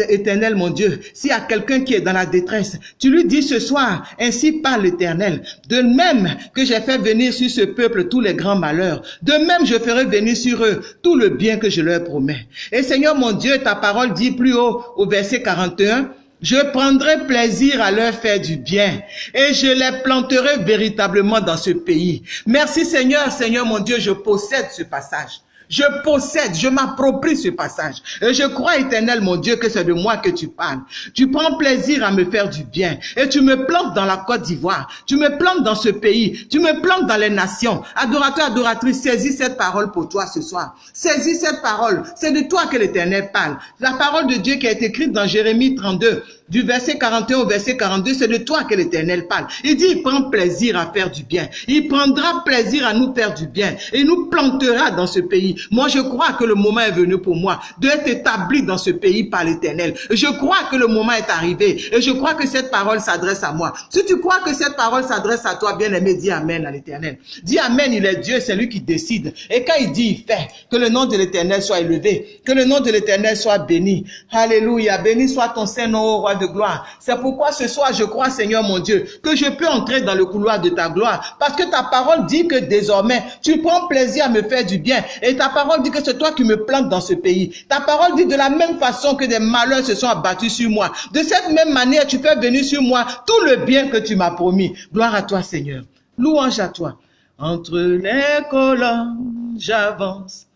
éternel mon Dieu, s'il y a quelqu'un qui est dans la détresse, tu lui dis ce soir, ainsi parle l'éternel, de même que j'ai fait venir sur ce peuple tous les grands malheurs, de même je ferai venir sur eux tout le bien que je leur promets. Et Seigneur mon Dieu, ta parole dit plus haut au verset 41, je prendrai plaisir à leur faire du bien et je les planterai véritablement dans ce pays. Merci Seigneur, Seigneur mon Dieu, je possède ce passage. Je possède, je m'approprie ce passage. Et je crois, éternel mon Dieu, que c'est de moi que tu parles. Tu prends plaisir à me faire du bien. Et tu me plantes dans la Côte d'Ivoire. Tu me plantes dans ce pays. Tu me plantes dans les nations. Adorateur, adoratrice, saisis cette parole pour toi ce soir. Saisis cette parole. C'est de toi que l'éternel parle. La parole de Dieu qui est écrite dans Jérémie 32 du verset 41 au verset 42, c'est de toi que l'Éternel parle. Il dit, il prend plaisir à faire du bien. Il prendra plaisir à nous faire du bien. Et il nous plantera dans ce pays. Moi, je crois que le moment est venu pour moi d'être établi dans ce pays par l'Éternel. Je crois que le moment est arrivé. Et je crois que cette parole s'adresse à moi. Si tu crois que cette parole s'adresse à toi, bien aimé, dis Amen à l'Éternel. Dis Amen, il est Dieu, c'est lui qui décide. Et quand il dit, il fait. Que le nom de l'Éternel soit élevé. Que le nom de l'Éternel soit béni. Alléluia. Béni soit ton Saint-Nom, roi de gloire. C'est pourquoi ce soir, je crois, Seigneur mon Dieu, que je peux entrer dans le couloir de ta gloire. Parce que ta parole dit que désormais, tu prends plaisir à me faire du bien. Et ta parole dit que c'est toi qui me plantes dans ce pays. Ta parole dit de la même façon que des malheurs se sont abattus sur moi. De cette même manière, tu fais venir sur moi tout le bien que tu m'as promis. Gloire à toi, Seigneur. Louange à toi. Entre les colonnes, j'avance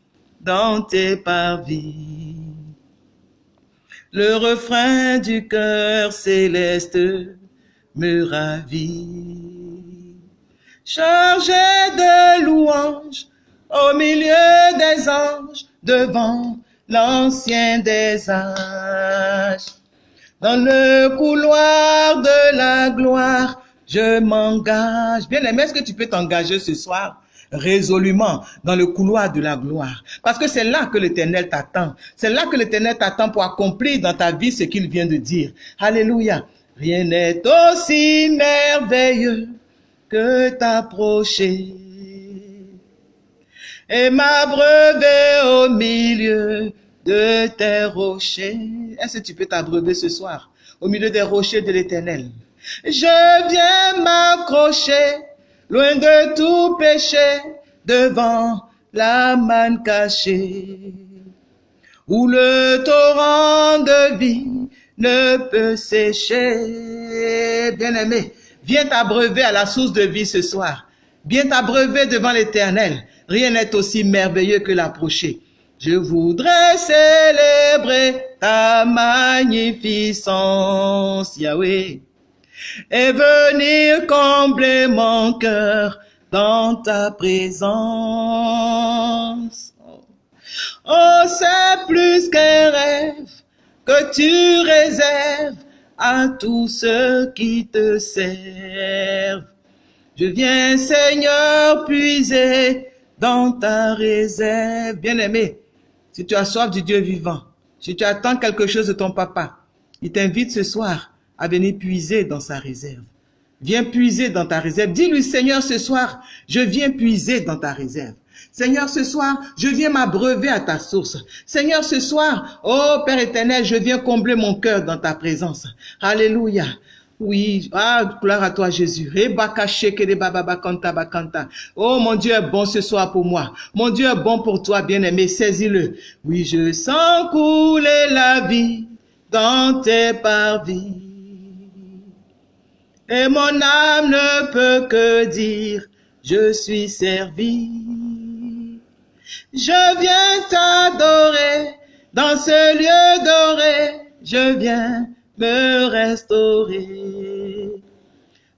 dans tes parvis. Le refrain du cœur céleste me ravit. Chargé de louanges au milieu des anges, devant l'ancien des âges. Dans le couloir de la gloire, je m'engage. Bien aimé, est-ce que tu peux t'engager ce soir? Résolument dans le couloir de la gloire. Parce que c'est là que l'Éternel t'attend. C'est là que l'Éternel t'attend pour accomplir dans ta vie ce qu'il vient de dire. Alléluia. Rien n'est aussi merveilleux que t'approcher et m'abreuver au milieu de tes rochers. Est-ce que tu peux t'abreuver ce soir au milieu des rochers de l'Éternel? Je viens m'accrocher loin de tout péché, devant la manne cachée, où le torrent de vie ne peut sécher. Bien-aimé, viens t'abreuver à la source de vie ce soir. Viens t'abreuver devant l'éternel. Rien n'est aussi merveilleux que l'approcher. Je voudrais célébrer ta magnificence, Yahweh. Et venir combler mon cœur dans ta présence. Oh, c'est plus qu'un rêve que tu réserves à tous ceux qui te servent. Je viens, Seigneur, puiser dans ta réserve. Bien-aimé, si tu as soif du Dieu vivant, si tu attends quelque chose de ton papa, il t'invite ce soir à venir puiser dans sa réserve. Viens puiser dans ta réserve. Dis-lui, Seigneur, ce soir, je viens puiser dans ta réserve. Seigneur, ce soir, je viens m'abreuver à ta source. Seigneur, ce soir, oh Père éternel, je viens combler mon cœur dans ta présence. Alléluia. Oui, ah, gloire à toi Jésus. Oh, mon Dieu est bon ce soir pour moi. Mon Dieu est bon pour toi, bien-aimé. Saisis-le. Oui, je sens couler la vie dans tes parvis. Et mon âme ne peut que dire, je suis servi. Je viens t'adorer dans ce lieu doré. Je viens me restaurer.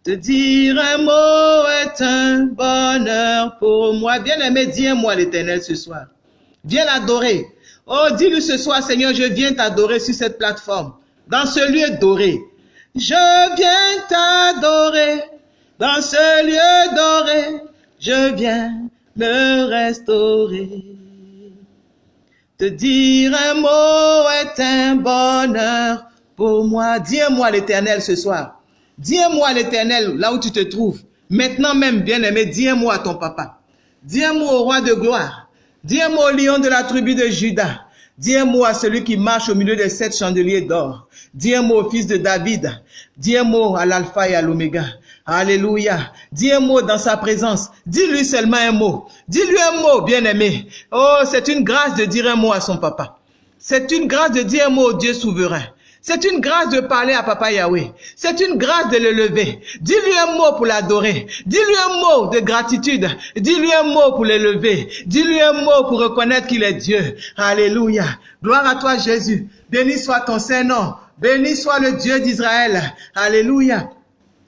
Te dire un mot est un bonheur pour moi. Bien-aimé, dis-moi l'éternel ce soir. Viens l'adorer. Oh, dis-lui ce soir, Seigneur, je viens t'adorer sur cette plateforme, dans ce lieu doré. Je viens t'adorer dans ce lieu doré. Je viens me restaurer. Te dire un mot est un bonheur pour moi. Dis-moi l'éternel ce soir. Dis-moi l'éternel là où tu te trouves. Maintenant même, bien-aimé, dis-moi ton papa. Dis-moi au roi de gloire. Dis-moi au lion de la tribu de Judas. Dis-moi à celui qui marche au milieu des sept chandeliers d'or. Dis-moi au fils de David. Dis-moi à l'alpha et à l'oméga. Alléluia. Dis un mot dans sa présence. Dis-lui seulement un mot. Dis-lui un mot, bien-aimé. Oh, c'est une grâce de dire un mot à son papa. C'est une grâce de dire un mot au Dieu souverain. C'est une grâce de parler à Papa Yahweh. C'est une grâce de le lever. Dis-lui un mot pour l'adorer. Dis-lui un mot de gratitude. Dis-lui un mot pour l'élever. Dis-lui un mot pour reconnaître qu'il est Dieu. Alléluia. Gloire à toi Jésus. Béni soit ton Saint-Nom. Béni soit le Dieu d'Israël. Alléluia.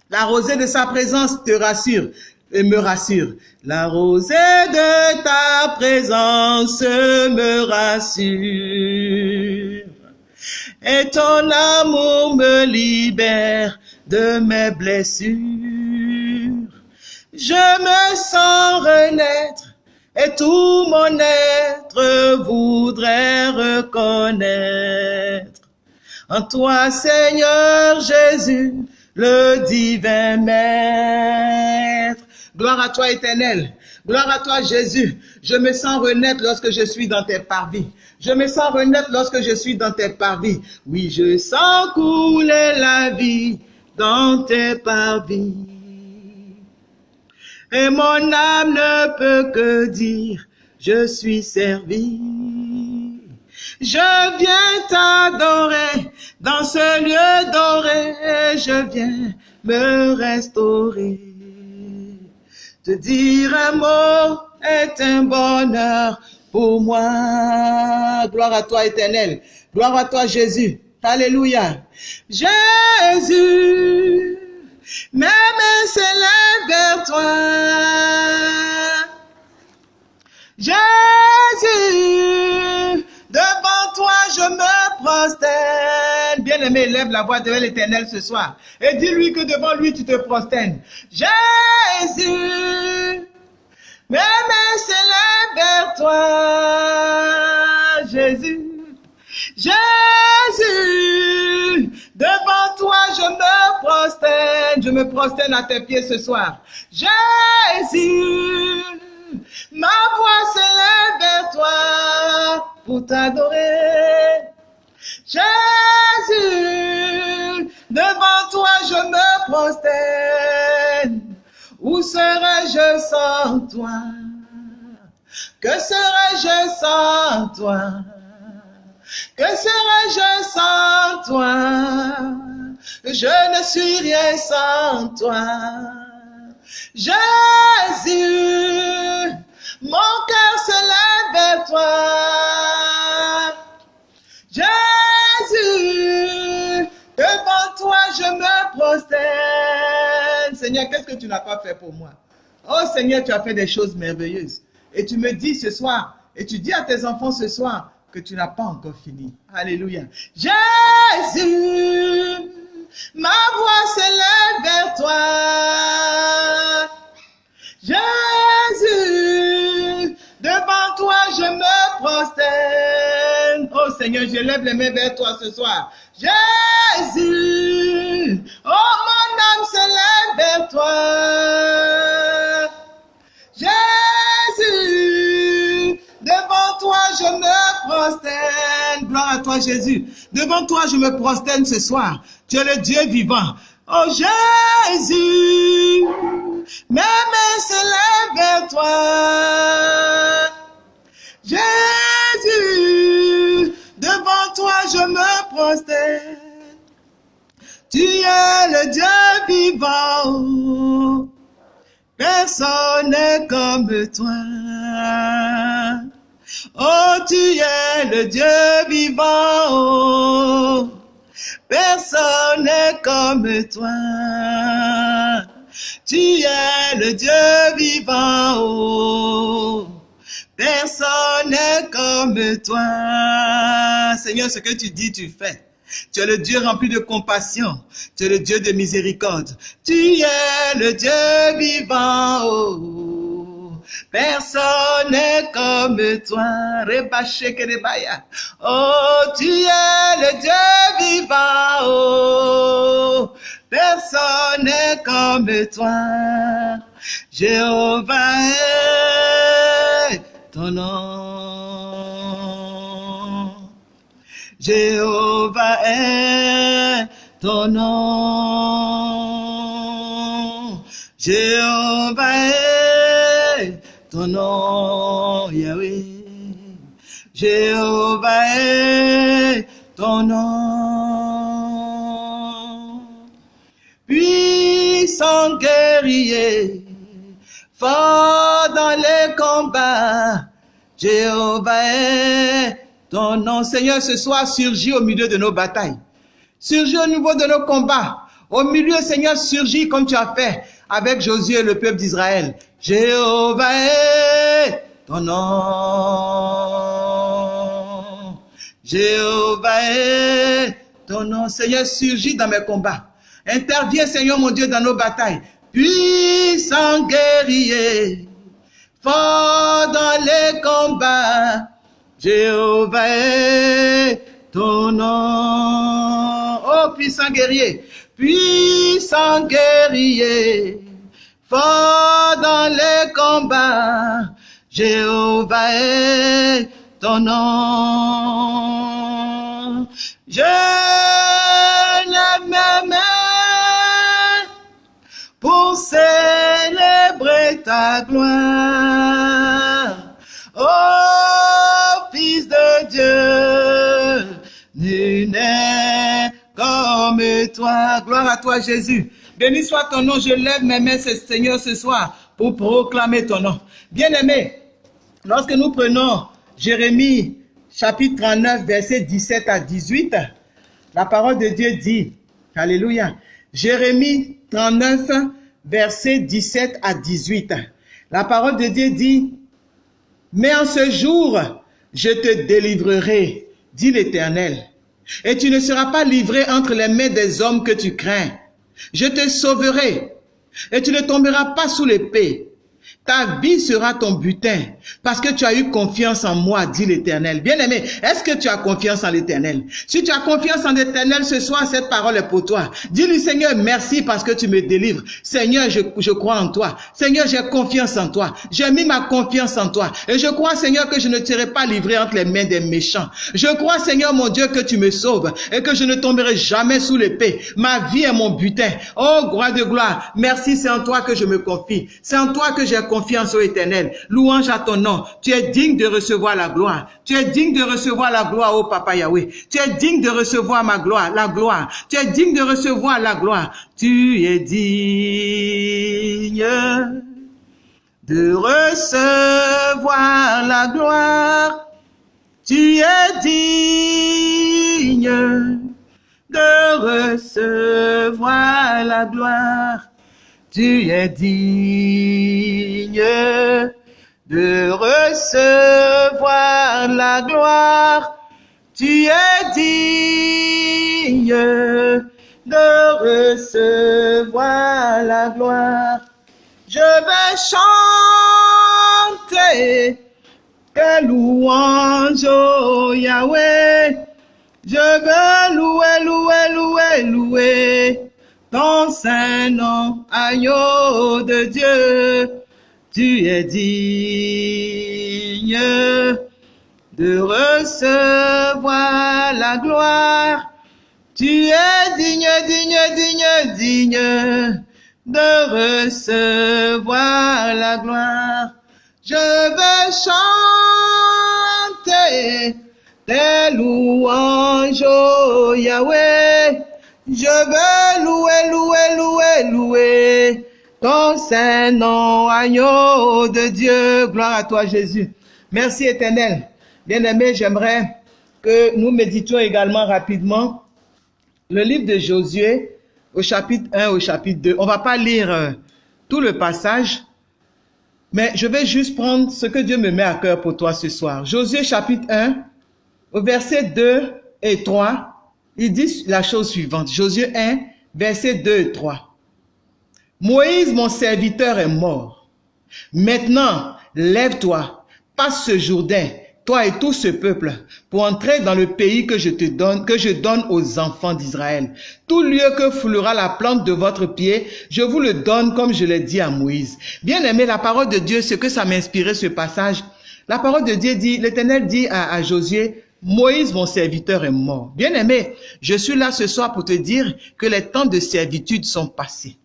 La rosée de sa présence te rassure et me rassure. La rosée de ta présence me rassure et ton amour me libère de mes blessures. Je me sens renaître et tout mon être voudrait reconnaître en toi, Seigneur Jésus, le divin Maître. Gloire à toi, éternel. Gloire à toi, Jésus. Je me sens renaître lorsque je suis dans tes parvis. Je me sens renaître lorsque je suis dans tes parvis. Oui, je sens couler la vie dans tes parvis. Et mon âme ne peut que dire, je suis servi. Je viens t'adorer dans ce lieu doré. Je viens me restaurer. Te dire un mot est un bonheur pour moi. Gloire à toi, éternel. Gloire à toi, Jésus. Alléluia. Jésus, mes mains vers toi. Jésus, devant toi je me prosterne. Bien-aimé, lève la voix devant l'éternel ce soir et dis-lui que devant lui tu te prosternes. Jésus, mes mains s'élèvent vers toi, Jésus. Jésus, devant toi je me prosterne, je me prosterne à tes pieds ce soir. Jésus, ma voix s'élève vers toi pour t'adorer. Jésus, devant toi je me prosterne. Où serais-je sans toi? Que serais-je sans toi? Que serais-je sans toi? Je ne suis rien sans toi. Jésus, mon cœur se lève vers toi. Jésus, toi je me prosterne. Seigneur, qu'est-ce que tu n'as pas fait pour moi? Oh Seigneur, tu as fait des choses merveilleuses. Et tu me dis ce soir, et tu dis à tes enfants ce soir, que tu n'as pas encore fini. Alléluia. Jésus, ma voix s'élève vers toi. Jésus, devant toi je me prosterne. Oh Seigneur, je lève les mains vers toi ce soir. Jésus, oh mon âme s'élève vers toi. Jésus, devant toi je me prosterne. Gloire à toi Jésus. Devant toi je me prosterne ce soir. Tu es le Dieu vivant. Oh Jésus, mes mains s'élèvent vers toi. Jésus, toi je me prosterne. Tu es le Dieu vivant. Personne n'est comme toi. Oh, tu es le Dieu vivant. Personne n'est comme toi. Tu es le Dieu vivant. Personne n'est comme toi. Seigneur, ce que tu dis, tu fais. Tu es le Dieu rempli de compassion. Tu es le Dieu de miséricorde. Tu es le Dieu vivant. Oh, personne n'est comme toi. Oh, tu es le Dieu vivant. Oh, personne n'est comme toi. Jéhovah nom. Jéhovah est ton nom. Jéhovah est ton nom, Yahweh. Jéhovah est ton nom. Puissant guerrier, Jéhovah est ton nom, Seigneur, ce soir surgit au milieu de nos batailles. Surgit au niveau de nos combats. Au milieu, Seigneur, surgit comme tu as fait avec Josué et le peuple d'Israël. Jéhovah est ton nom. Jéhovah est ton nom. Seigneur, surgit dans mes combats. Interviens, Seigneur mon Dieu, dans nos batailles. Puissant guerrier, fort dans les combats. Jéhovah est ton nom. Oh, puissant guerrier, puissant guerrier, fort dans les combats. Jéhovah est ton nom. Je lève mes pour gloire. Oh, Fils de Dieu, nul n'est comme toi. Gloire à toi, Jésus. Béni soit ton nom. Je lève mes mains, Seigneur, ce soir pour proclamer ton nom. Bien-aimé, lorsque nous prenons Jérémie chapitre 39, verset 17 à 18, la parole de Dieu dit, Alléluia, Jérémie 39, verset 17 à 18. La parole de Dieu dit, mais en ce jour, je te délivrerai, dit l'Éternel, et tu ne seras pas livré entre les mains des hommes que tu crains. Je te sauverai, et tu ne tomberas pas sous l'épée. Ta vie sera ton butin parce que tu as eu confiance en moi, dit l'Éternel. Bien-aimé, est-ce que tu as confiance en l'Éternel? Si tu as confiance en l'Éternel ce soir, cette parole est pour toi. Dis-lui, Seigneur, merci parce que tu me délivres. Seigneur, je, je crois en toi. Seigneur, j'ai confiance en toi. J'ai mis ma confiance en toi. Et je crois, Seigneur, que je ne serai pas livré entre les mains des méchants. Je crois, Seigneur, mon Dieu, que tu me sauves et que je ne tomberai jamais sous l'épée. Ma vie est mon butin. Oh, gloire de gloire. Merci, c'est en toi que je me confie. C'est en toi que confiance au éternel. Louange à ton nom. Tu es digne de recevoir la gloire. Tu es digne de recevoir la gloire, au Papa Yahweh. Tu es digne de recevoir ma gloire, la gloire. Tu es digne de recevoir la gloire. Tu es digne de recevoir la gloire. Tu es digne de recevoir la gloire. Tu es digne de recevoir la gloire. Tu es digne de recevoir la gloire. Je vais chanter tes louanges, oh Yahweh. Je veux louer, louer, louer, louer ton saint nom, agneau de Dieu. Tu es digne de recevoir la gloire. Tu es digne, digne, digne, digne de recevoir la gloire. Je veux chanter tes louanges, oh Yahweh. Je veux louer, louer, louer, louer ton saint nom, agneau de Dieu. Gloire à toi, Jésus. Merci, éternel. Bien-aimé, j'aimerais que nous méditions également rapidement le livre de Josué au chapitre 1, au chapitre 2. On va pas lire euh, tout le passage, mais je vais juste prendre ce que Dieu me met à cœur pour toi ce soir. Josué chapitre 1, au verset 2 et 3, il dit la chose suivante. Josué 1, verset 2 et 3. Moïse, mon serviteur, est mort. Maintenant, lève-toi, passe ce Jourdain, toi et tout ce peuple, pour entrer dans le pays que je te donne, que je donne aux enfants d'Israël. Tout lieu que foulera la plante de votre pied, je vous le donne comme je l'ai dit à Moïse. Bien aimé, la parole de Dieu, ce que ça m'inspirait ce passage. La parole de Dieu dit, l'Éternel dit à, à Josué, Moïse, mon serviteur, est mort. Bien aimé, je suis là ce soir pour te dire que les temps de servitude sont passés.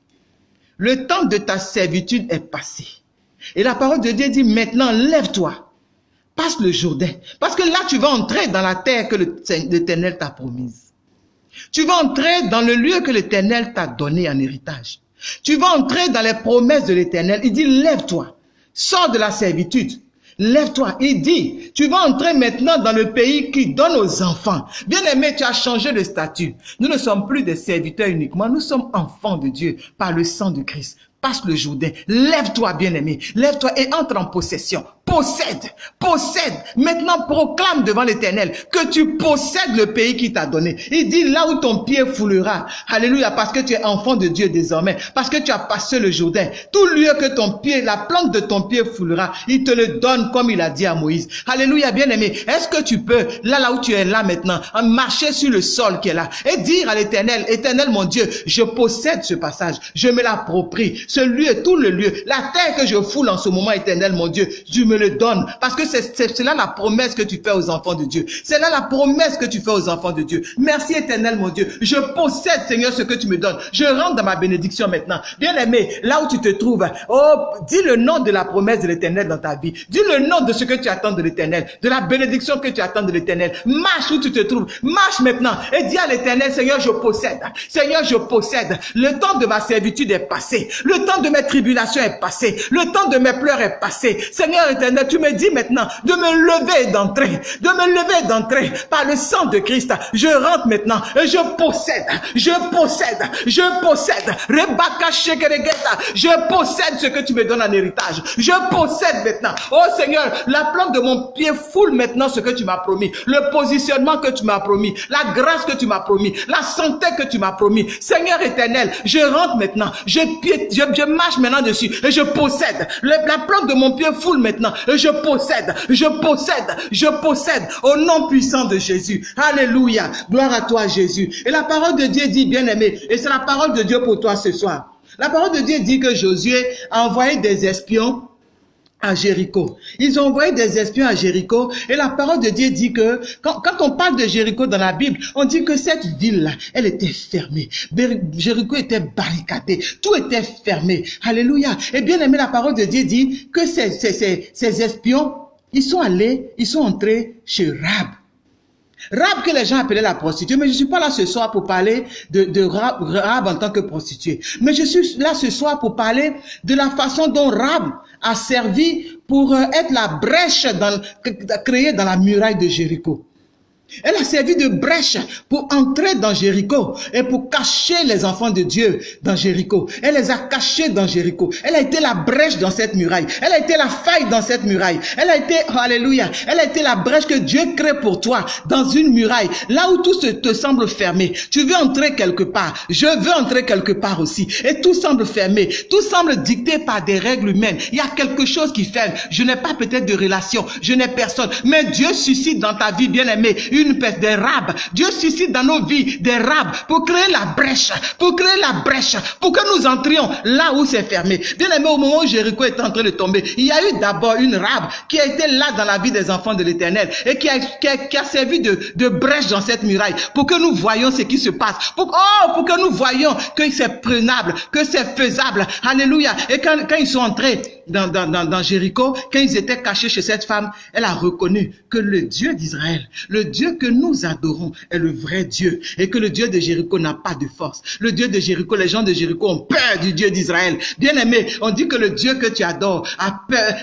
Le temps de ta servitude est passé. Et la parole de Dieu dit maintenant, lève-toi passe le Jourdain. Parce que là, tu vas entrer dans la terre que l'Éternel t'a promise. Tu vas entrer dans le lieu que l'Éternel t'a donné en héritage. Tu vas entrer dans les promesses de l'Éternel. Il dit, lève-toi, sors de la servitude. Lève-toi. Il dit, tu vas entrer maintenant dans le pays qui donne aux enfants. Bien aimé, tu as changé de statut. Nous ne sommes plus des serviteurs uniquement. Nous sommes enfants de Dieu par le sang de Christ. Passe le Jourdain. Lève-toi, bien aimé. Lève-toi et entre en possession possède, possède. Maintenant, proclame devant l'éternel que tu possèdes le pays qu'il t'a donné. Il dit là où ton pied foulera. Alléluia, parce que tu es enfant de Dieu désormais. Parce que tu as passé le Jourdain. Tout lieu que ton pied, la plante de ton pied foulera, il te le donne comme il a dit à Moïse. Alléluia, bien aimé. Est-ce que tu peux, là, là où tu es là maintenant, marcher sur le sol qui est là et dire à l'éternel, éternel mon Dieu, je possède ce passage. Je me l'approprie. Ce lieu, tout le lieu, la terre que je foule en ce moment, éternel mon Dieu, je me le donne. Parce que c'est là la promesse que tu fais aux enfants de Dieu. C'est là la promesse que tu fais aux enfants de Dieu. Merci éternel mon Dieu. Je possède Seigneur ce que tu me donnes. Je rentre dans ma bénédiction maintenant. Bien aimé, là où tu te trouves, oh, dis le nom de la promesse de l'éternel dans ta vie. Dis le nom de ce que tu attends de l'éternel. De la bénédiction que tu attends de l'éternel. Marche où tu te trouves. Marche maintenant et dis à l'éternel, Seigneur, je possède. Seigneur, je possède. Le temps de ma servitude est passé. Le temps de mes tribulations est passé. Le temps de mes pleurs est passé. Seigneur éternel, tu me dis maintenant de me lever d'entrer, de me lever d'entrer par le sang de Christ. Je rentre maintenant et je possède, je possède, je possède. Je possède ce que tu me donnes en héritage. Je possède maintenant. Oh Seigneur, la plante de mon pied foule maintenant ce que tu m'as promis. Le positionnement que tu m'as promis. La grâce que tu m'as promis. La santé que tu m'as promis. Seigneur éternel, je rentre maintenant. Je, je, marche maintenant dessus et je possède. la plante de mon pied foule maintenant je possède, je possède, je possède au nom puissant de Jésus. Alléluia. Gloire à toi Jésus. Et la parole de Dieu dit, bien aimé, et c'est la parole de Dieu pour toi ce soir. La parole de Dieu dit que Josué a envoyé des espions à Jéricho. Ils ont envoyé des espions à Jéricho et la parole de Dieu dit que quand, quand on parle de Jéricho dans la Bible, on dit que cette ville-là, elle était fermée. Jéricho était barricadé. Tout était fermé. Alléluia. Et bien aimé, la parole de Dieu dit que ces, ces, ces, ces espions, ils sont allés, ils sont entrés chez Rab. Rab que les gens appelaient la prostituée, mais je suis pas là ce soir pour parler de, de Rab, en tant que prostituée. Mais je suis là ce soir pour parler de la façon dont Rab a servi pour euh, être la brèche créée dans la muraille de Jéricho. Elle a servi de brèche pour entrer dans Jéricho et pour cacher les enfants de Dieu dans Jéricho. Elle les a cachés dans Jéricho. Elle a été la brèche dans cette muraille. Elle a été la faille dans cette muraille. Elle a été, alléluia, elle a été la brèche que Dieu crée pour toi dans une muraille. Là où tout te semble fermé. Tu veux entrer quelque part. Je veux entrer quelque part aussi. Et tout semble fermé. Tout semble dicté par des règles humaines. Il y a quelque chose qui ferme. Je n'ai pas peut-être de relation. Je n'ai personne. Mais Dieu suscite dans ta vie, bien aimé, une peste des rabes. Dieu suscite dans nos vies des rabes pour créer la brèche, pour créer la brèche, pour que nous entrions là où c'est fermé. Bien aimé, au moment où Jéricho est en train de tomber, il y a eu d'abord une rabe qui a été là dans la vie des enfants de l'éternel et qui a, qui a, servi de, de brèche dans cette muraille pour que nous voyions ce qui se passe. Pour, oh, pour que nous voyions que c'est prenable, que c'est faisable. Alléluia. Et quand, quand ils sont entrés, dans, dans, dans, dans Jéricho, quand ils étaient cachés chez cette femme, elle a reconnu que le Dieu d'Israël, le Dieu que nous adorons, est le vrai Dieu et que le Dieu de Jéricho n'a pas de force. Le Dieu de Jéricho, les gens de Jéricho ont peur du Dieu d'Israël. Bien aimé, on dit que le Dieu que tu adores a peur,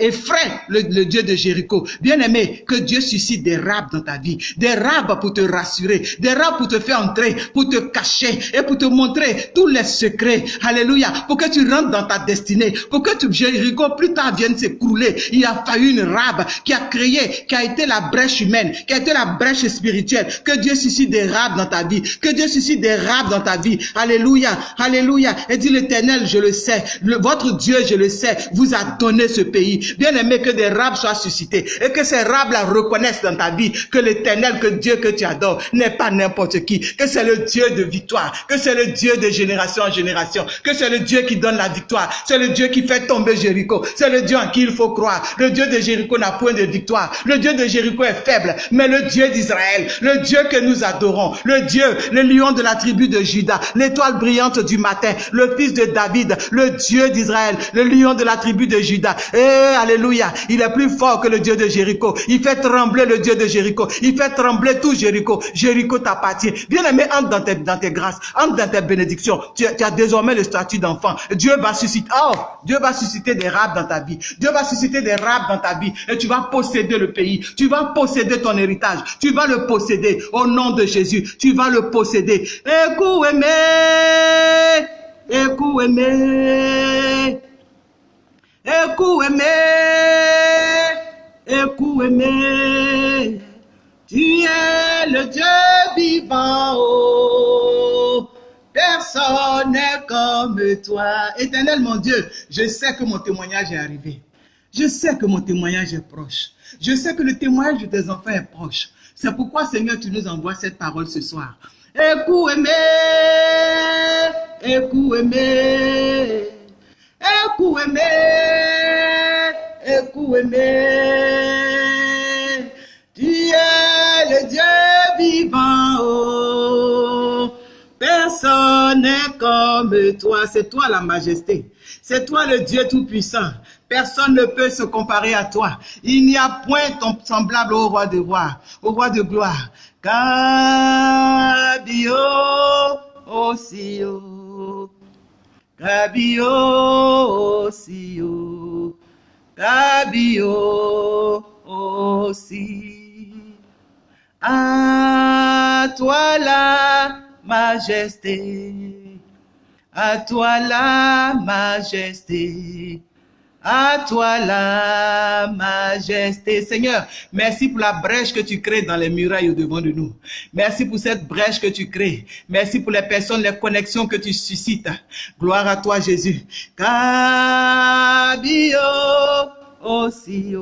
effraie le, le Dieu de Jéricho. Bien aimé, que Dieu suscite des rabes dans ta vie, des rabes pour te rassurer, des rabes pour te faire entrer, pour te cacher et pour te montrer tous les secrets. Alléluia. Pour que tu rentres dans ta destinée, pour que tu Jéricho plus tard vienne s'écrouler. Il a fallu une rabe qui a créé, qui a été la brèche humaine, qui a été la brèche spirituelle. Que Dieu suscite des rabes dans ta vie. Que Dieu suscite des rabes dans ta vie. Alléluia. Alléluia. Et dit l'éternel, je le sais. votre Dieu, je le sais, vous a donné ce pays. Bien aimé que des rabes soient suscités et que ces rabes la reconnaissent dans ta vie que l'éternel, que Dieu que tu adores n'est pas n'importe qui. Que c'est le Dieu de victoire. Que c'est le Dieu de génération en génération. Que c'est le Dieu qui donne la victoire. C'est le Dieu qui fait tomber Jéricho. C'est le Dieu en qui il faut croire. Le Dieu de Jéricho n'a point de victoire. Le Dieu de Jéricho est faible. Mais le Dieu d'Israël, le Dieu que nous adorons, le Dieu, le lion de la tribu de Judas, l'étoile brillante du matin, le fils de David, le Dieu d'Israël, le lion de la tribu de Judas. Eh, alléluia. Il est plus fort que le Dieu de Jéricho. Il fait trembler le Dieu de Jéricho. Il fait trembler tout Jéricho. Jéricho t'appartient. Bien aimé, entre dans tes, dans tes grâces, entre dans tes bénédictions. Tu, tu as désormais le statut d'enfant. Dieu va susciter, oh, Dieu va susciter des rabes dans ta vie. Dieu va susciter des rabes dans ta vie et tu vas posséder le pays. Tu vas posséder ton héritage. Tu vas le posséder au nom de Jésus. Tu vas le posséder. Écoute, aimé. Écoute, aimé. Écoute, aimé. Écoute, aimé. Tu es le Dieu vivant. Personne n'est comme toi. Éternel mon Dieu, je sais que mon témoignage est arrivé. Je sais que mon témoignage est proche. Je sais que le témoignage de tes enfants est proche. C'est pourquoi, Seigneur, tu nous envoies cette parole ce soir. Écoute, aimé, écoute, aimé, écoute, aimé, écoute, aimé. Tu es le Dieu vivant. Oh. Personne n'est comme toi. C'est toi la majesté. C'est toi le Dieu Tout-Puissant. Personne ne peut se comparer à toi. Il n'y a point ton semblable au roi de roi, au roi de gloire. Cabio aussi, Cabio aussi, Cabio aussi. À toi la majesté, à toi la majesté, à toi la majesté. Seigneur, merci pour la brèche que tu crées dans les murailles au devant de nous. Merci pour cette brèche que tu crées. Merci pour les personnes, les connexions que tu suscites. Gloire à toi, Jésus. Cabio aussi,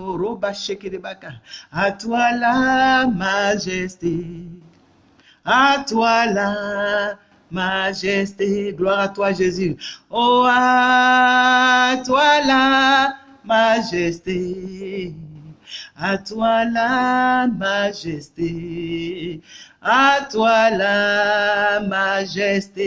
à toi la majesté à toi la majesté. Gloire à toi, Jésus. Oh, à toi la majesté. À toi la majesté. À toi la majesté.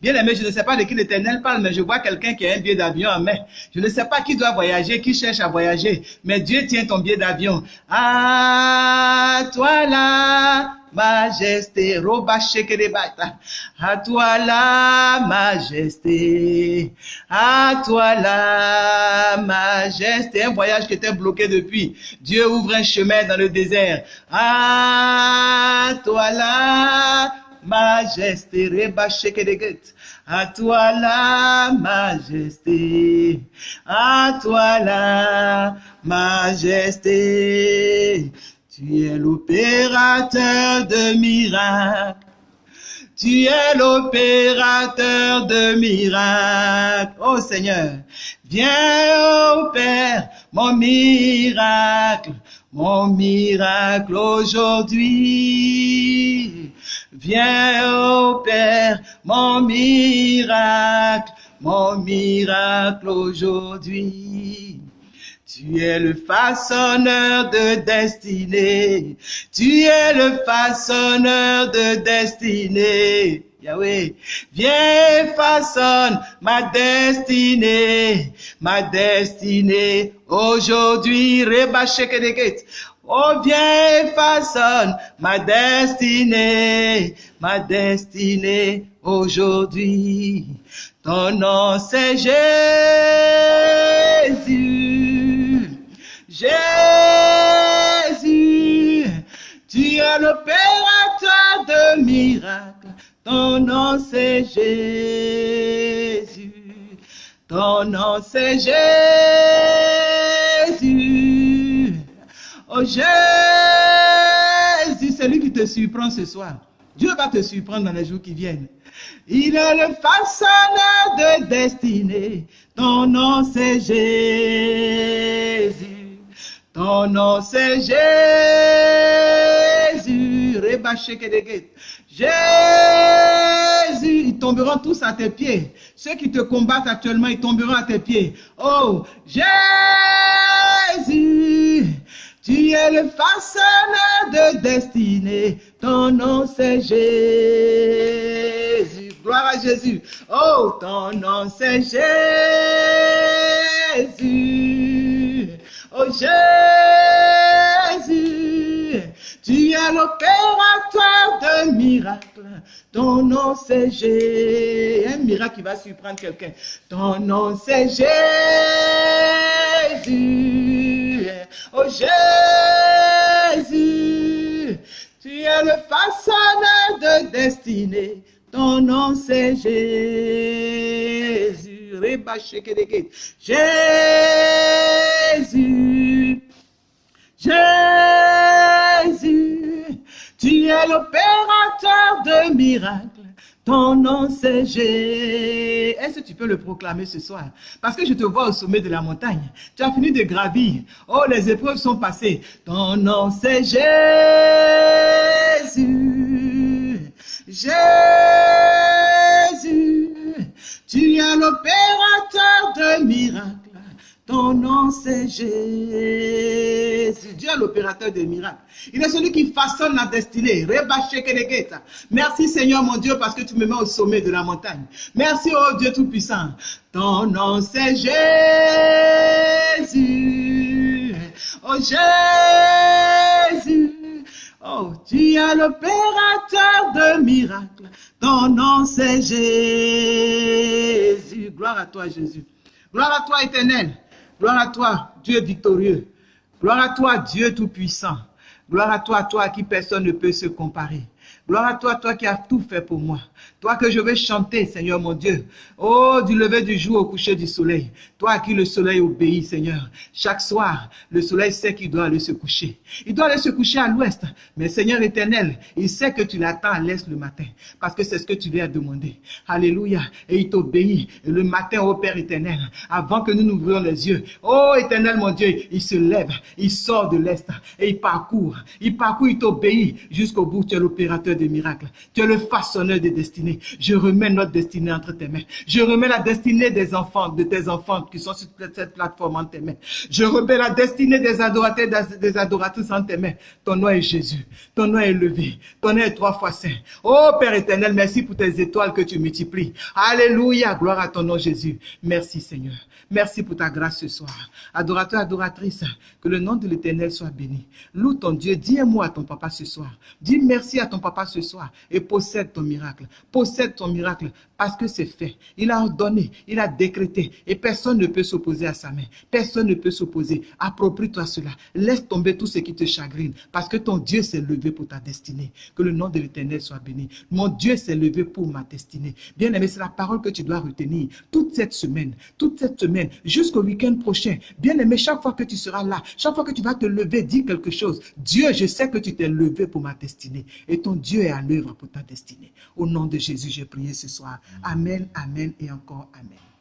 Bien aimé, je ne sais pas de qui l'Éternel parle, mais je vois quelqu'un qui a un billet d'avion en main. Je ne sais pas qui doit voyager, qui cherche à voyager, mais Dieu tient ton billet d'avion. À toi la majesté. Roba shekerebata. À toi la majesté. À toi la majesté. Un voyage qui était bloqué depuis. Dieu ouvre un chemin dans le désert. À toi la majesté. Reba shekereget. À toi la majesté, à toi la majesté. Tu es l'opérateur de miracles. Tu es l'opérateur de miracles. Oh Seigneur, viens, au Père, mon miracle, mon miracle aujourd'hui. Viens, ô Père, mon miracle, mon miracle aujourd'hui. Tu es le façonneur de destinée. Tu es le façonneur de destinée. Yahweh, viens façonne ma destinée, ma destinée aujourd'hui. Reba Oh, viens, façonne ma destinée, ma destinée aujourd'hui. Ton nom c'est Jésus. Jésus, tu es l'opérateur de miracles. Ton nom c'est Jésus. Ton nom c'est Jésus. Oh Jésus, c'est lui qui te surprend ce soir. Dieu va te surprendre dans les jours qui viennent. Il est le façonneur de destinée. Ton nom c'est Jésus. Ton nom c'est Jésus. Jésus, ils tomberont tous à tes pieds. Ceux qui te combattent actuellement, ils tomberont à tes pieds. Oh, Jésus. Tu es le façonneur de destinée. Ton nom c'est Jésus. Gloire à Jésus. Oh, ton nom c'est Jésus. Oh Jésus. Tu es l'opérateur de miracles. Ton nom c'est Jésus. Un miracle qui va surprendre quelqu'un. Ton nom c'est Jésus. Oh Jésus, tu es le façonneur de destinée. Ton nom c'est Jésus. Jésus, Jésus, tu es l'opérateur de miracles. Ton nom c'est Jésus. Est-ce que tu peux le proclamer ce soir? Parce que je te vois au sommet de la montagne. Tu as fini de gravir. Oh, les épreuves sont passées. Ton nom c'est Jésus. Jésus. Tu es l'opérateur de miracles. Ton nom c'est Jésus. Dieu est l'opérateur des miracles. Il est celui qui façonne la destinée. Merci Seigneur mon Dieu parce que tu me mets au sommet de la montagne. Merci oh Dieu Tout-Puissant. Ton nom c'est Jésus. Oh Jésus. Oh, tu es l'opérateur de miracles. Ton nom c'est Jésus. Gloire à toi Jésus. Gloire à toi éternel. Gloire à toi, Dieu victorieux. Gloire à toi, Dieu tout-puissant. Gloire à toi, toi à qui personne ne peut se comparer. Gloire à toi, toi qui as tout fait pour moi. Toi que je vais chanter, Seigneur mon Dieu. Oh, du lever du jour au coucher du soleil. Toi à qui le soleil obéit, Seigneur. Chaque soir, le soleil sait qu'il doit aller se coucher. Il doit aller se coucher à l'ouest. Mais Seigneur éternel, il sait que tu l'attends à l'est le matin. Parce que c'est ce que tu lui as demandé. Alléluia. Et il t'obéit. Le matin, ô Père éternel, avant que nous nous ouvrions les yeux, oh éternel mon Dieu, il se lève, il sort de l'est et il parcourt. Il parcourt, il t'obéit jusqu'au bout. Tu es l'opérateur de miracles. Tu es le façonneur des destinées. Je remets notre destinée entre tes mains. Je remets la destinée des enfants, de tes enfants qui sont sur cette plateforme en tes mains. Je remets la destinée des adorateurs, des adoratrices en tes mains. Ton nom est Jésus. Ton nom est élevé. Ton nom est trois fois saint. Oh Père éternel, merci pour tes étoiles que tu multiplies. Alléluia. Gloire à ton nom Jésus. Merci Seigneur. Merci pour ta grâce ce soir. Adorateur, adoratrice, que le nom de l'éternel soit béni. Loue ton Dieu. Dis un mot à ton papa ce soir. Dis merci à ton papa ce soir et possède ton miracle. Possède ton miracle parce que c'est fait. Il a ordonné, il a décrété et personne ne peut s'opposer à sa main. Personne ne peut s'opposer. Approprie-toi cela. Laisse tomber tout ce qui te chagrine parce que ton Dieu s'est levé pour ta destinée. Que le nom de l'éternel soit béni. Mon Dieu s'est levé pour ma destinée. Bien aimé, c'est la parole que tu dois retenir toute cette semaine, toute cette jusqu'au week-end prochain. Bien aimé, chaque fois que tu seras là, chaque fois que tu vas te lever, dis quelque chose. Dieu, je sais que tu t'es levé pour ma destinée et ton Dieu est à l'œuvre pour ta destinée. Au nom de Jésus, j'ai prié ce soir. Amen, amen et encore amen.